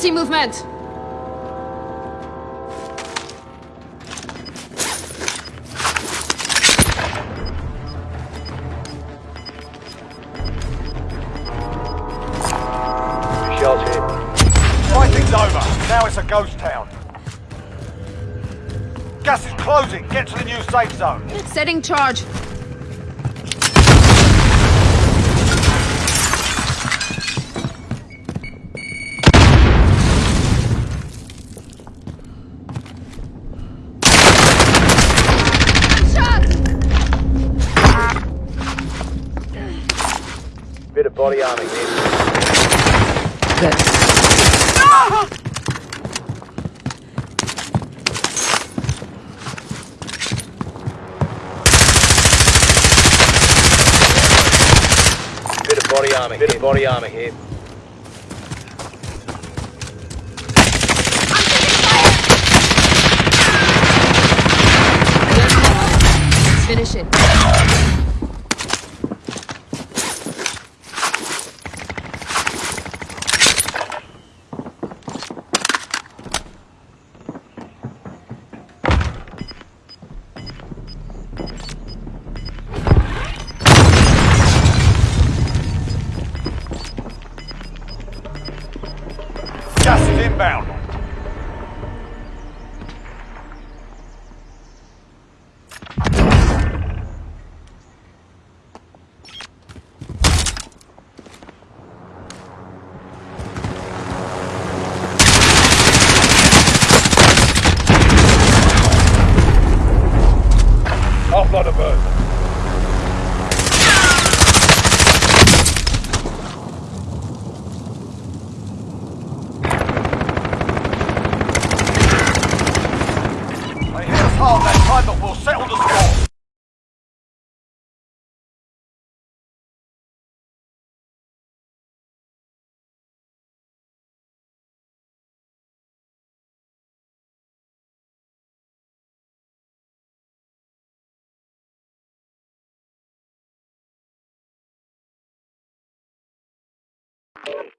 See movement. Here. Fighting's over. Now it's a ghost town. Gas is closing. Get to the new safe zone. Setting charge. Body armor. Bit of body armor. Bit of body armor here. Get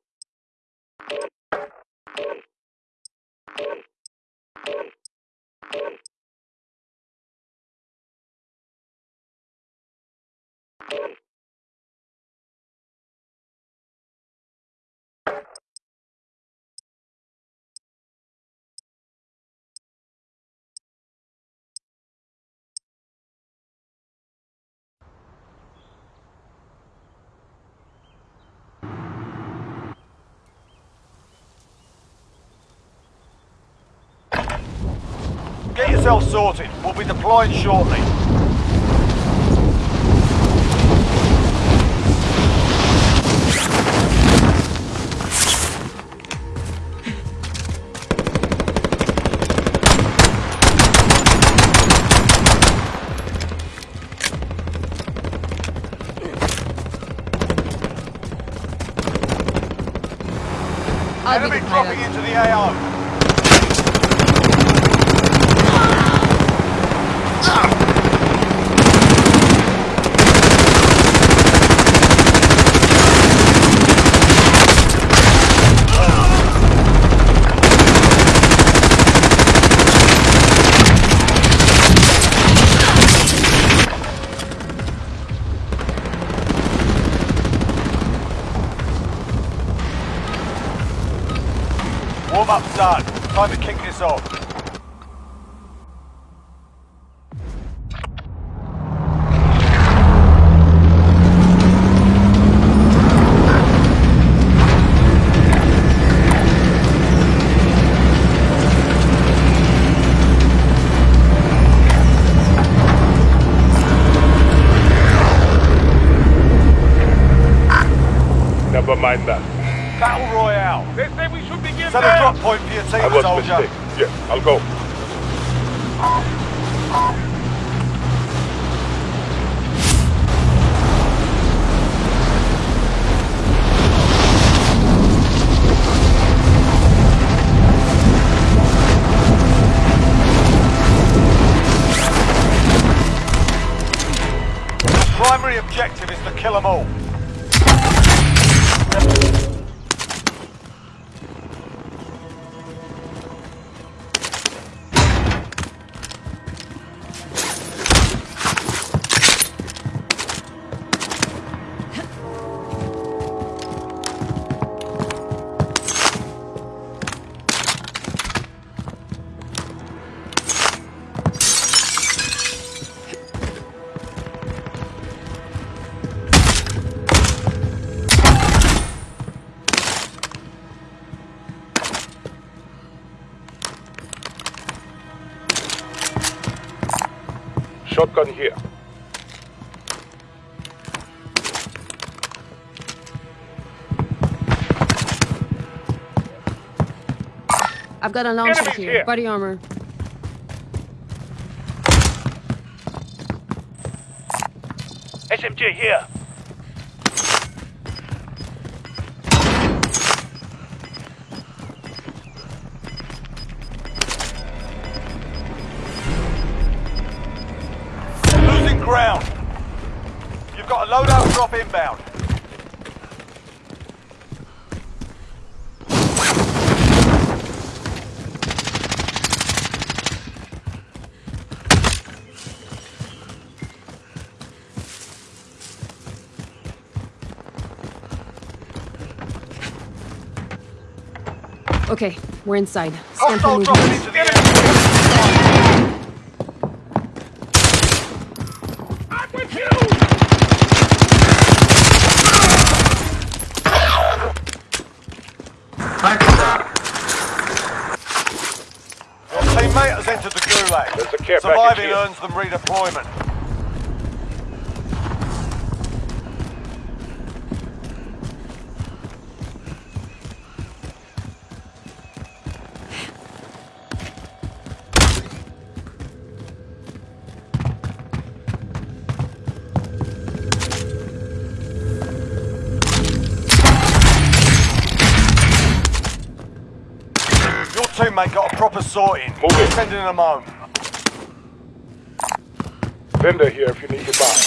yourself sorted. We'll be deploying shortly. Enemy dropping into the AO. Shotgun here. I've got a launcher here. here. Body armor. SMG here. We're inside. Scan for Hostile dropping into the area. I'm with you! Your teammate has entered the gulag. There's a care package Surviving earns them redeployment. Sorting. Move it. Sending them home. Vendor here if you need to buy.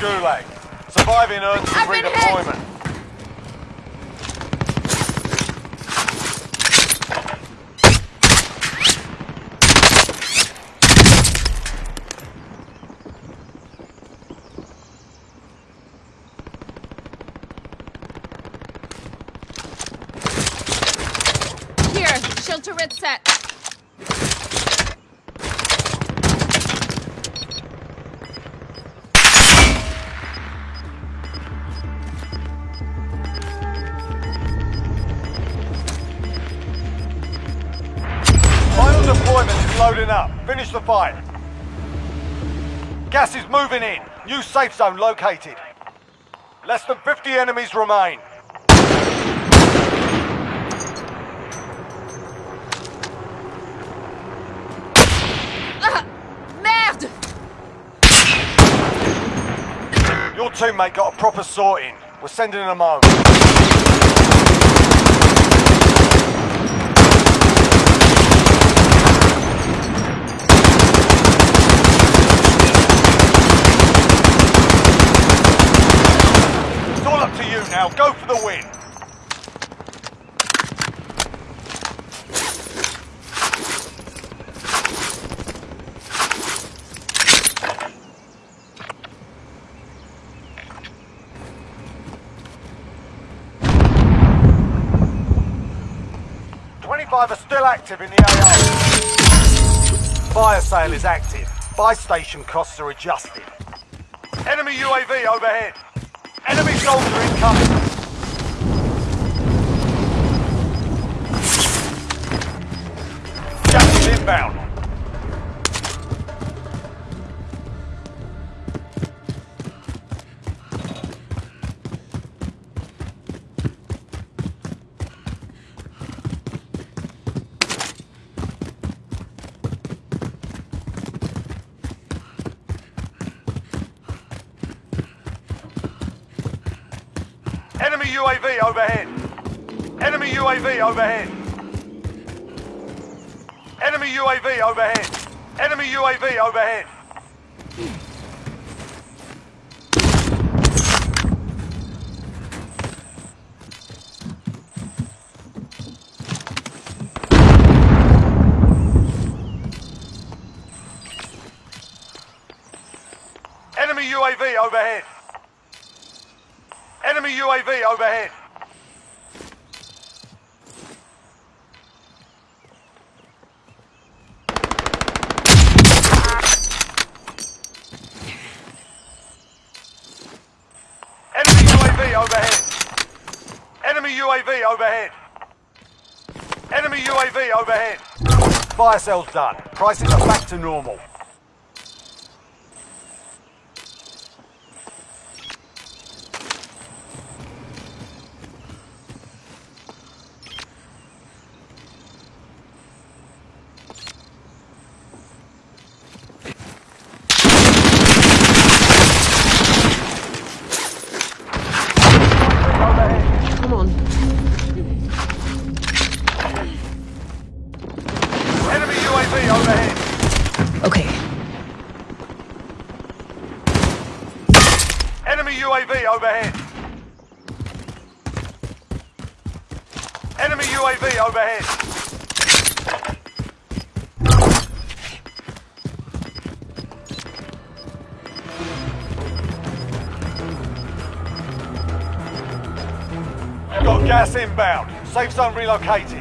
Gulag. Surviving earns them I've been hit. redeployment. Finish the fight. Gas is moving in. New safe zone located. Less than 50 enemies remain. Ah, merde! Your teammate got a proper sorting. We're sending them home. It's all up to you now. Go for the win. Twenty-five are still active in the AO. Fire sale is active. Buy station costs are adjusted. Enemy UAV overhead. Enemy soldier incoming. Gas is inbound. Overhead. Enemy UAV overhead. Enemy UAV overhead. Enemy UAV overhead. Enemy UAV overhead. Enemy UAV overhead. Enemy UAV overhead. Enemy Overhead. Enemy UAV overhead. Fire sale's done. Prices are back to normal. Inbound. Safe zone relocated.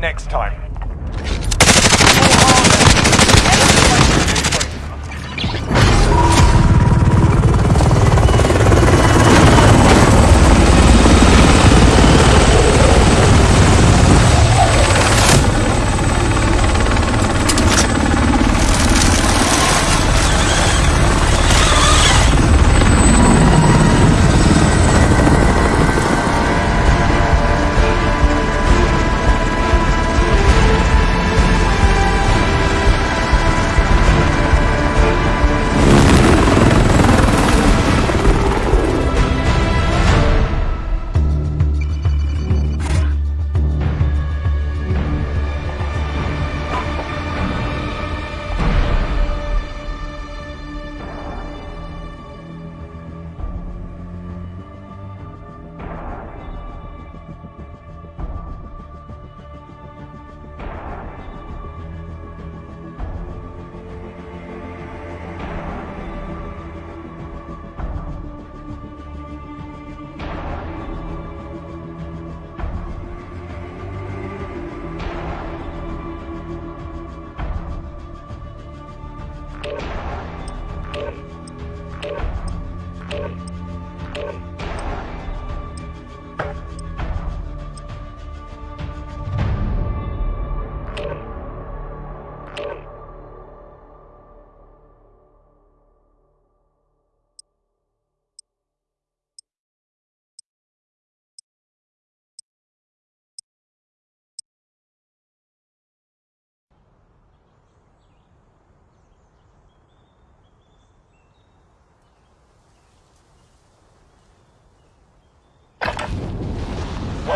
next time.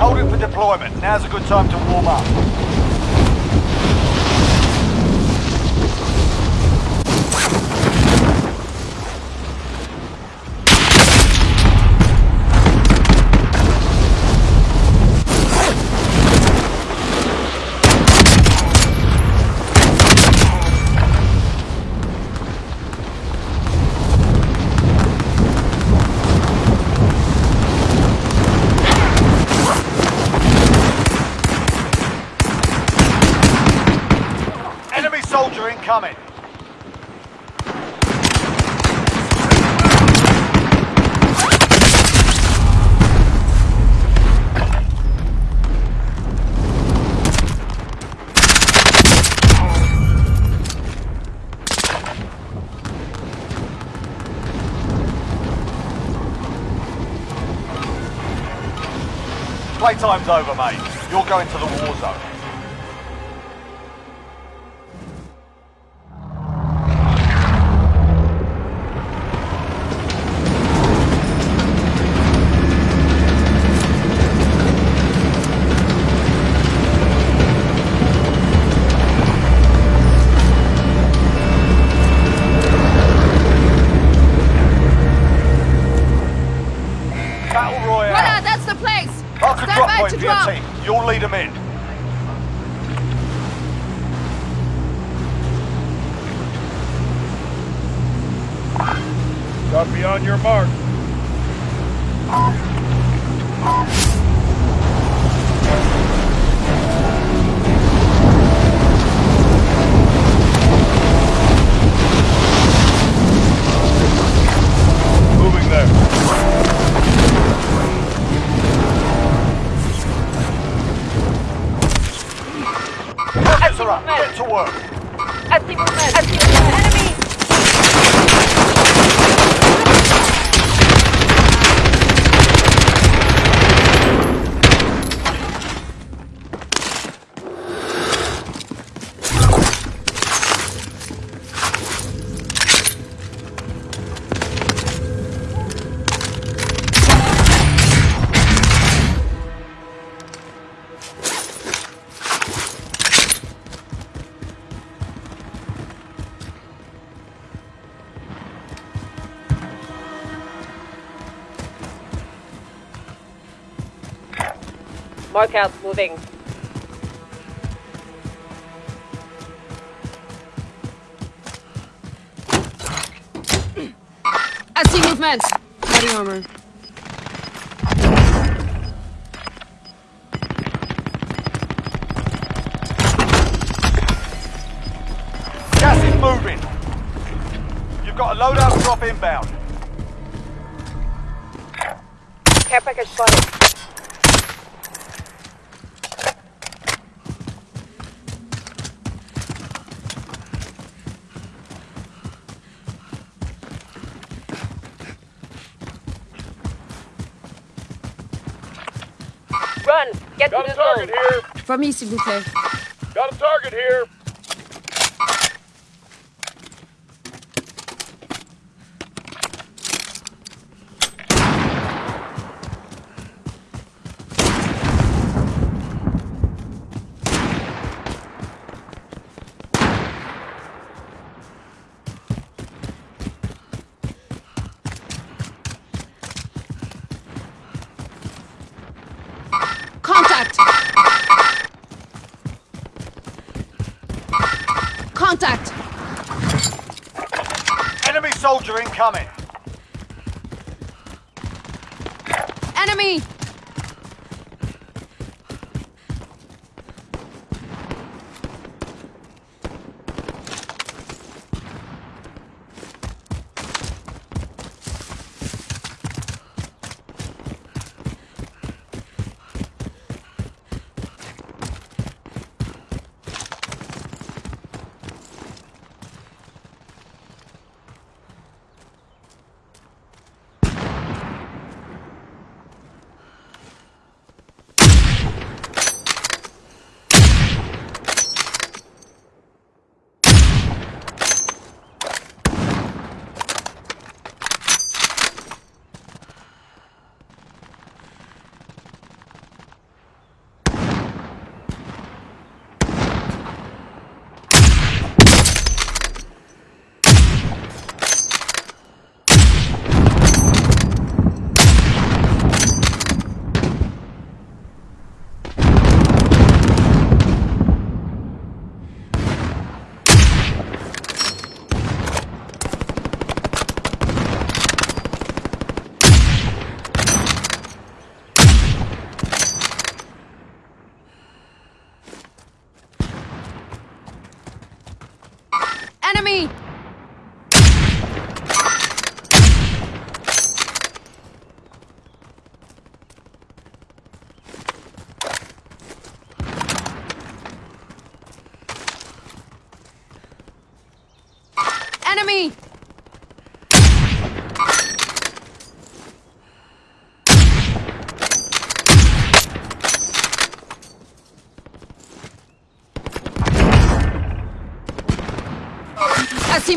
Hold it for deployment. Now's a good time to warm up. Playtime's over, mate. You're going to the war zone. workout moving. famille, s'il vous plaît.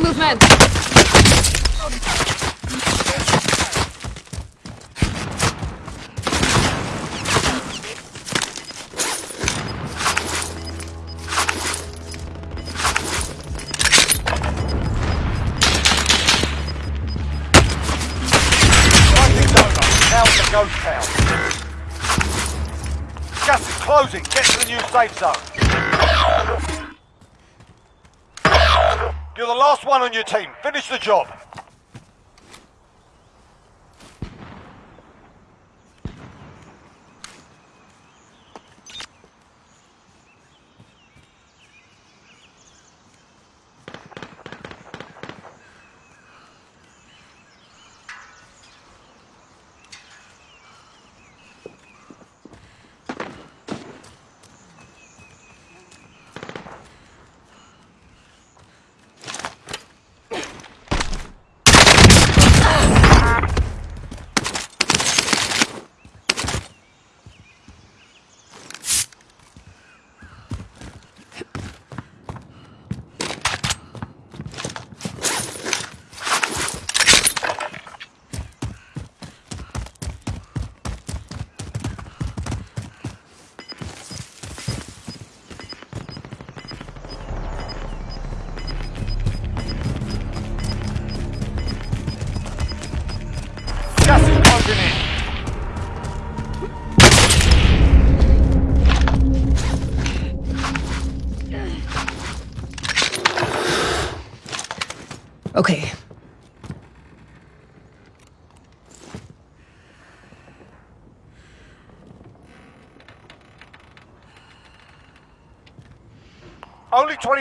movement! Ghost town. Gas is closing. Get to the new safe zone. on your team. Finish the job.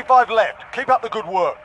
Five left. Keep up the good work.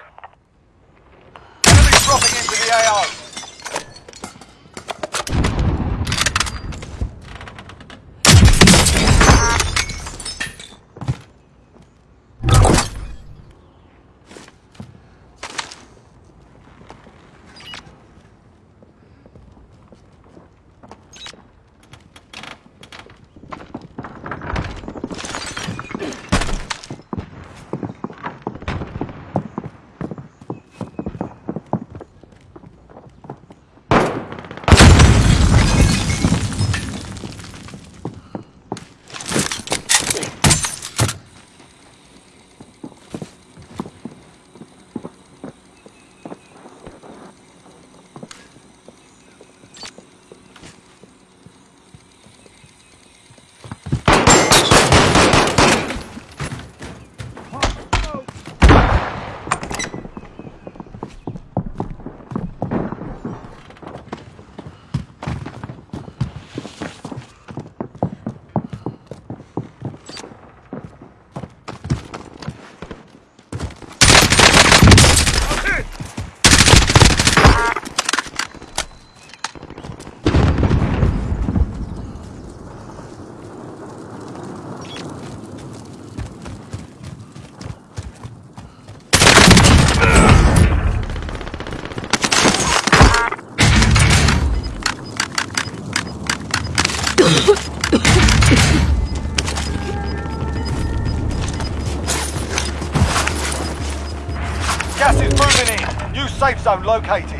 Safe zone located.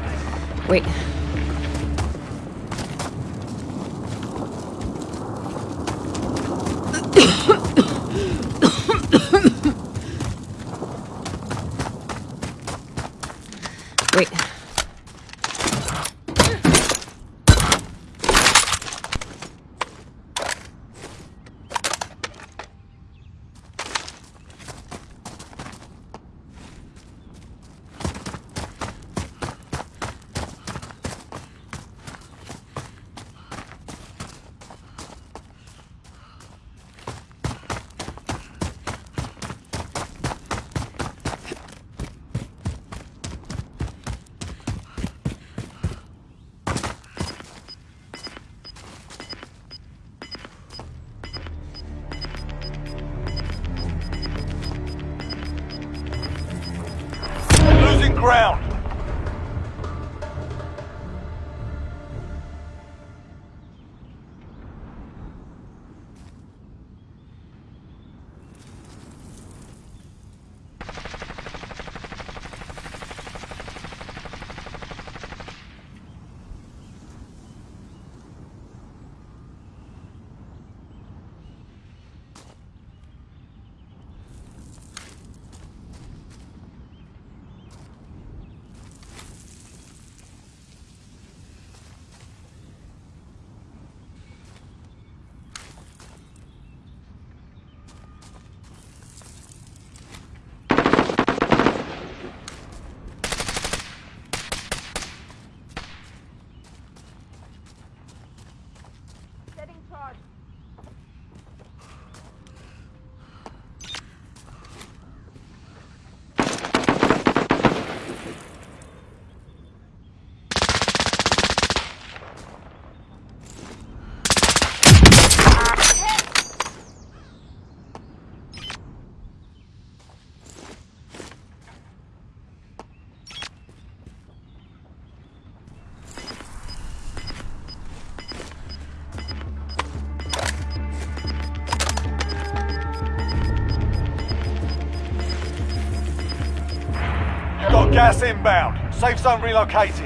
Gas inbound. Safe zone relocated.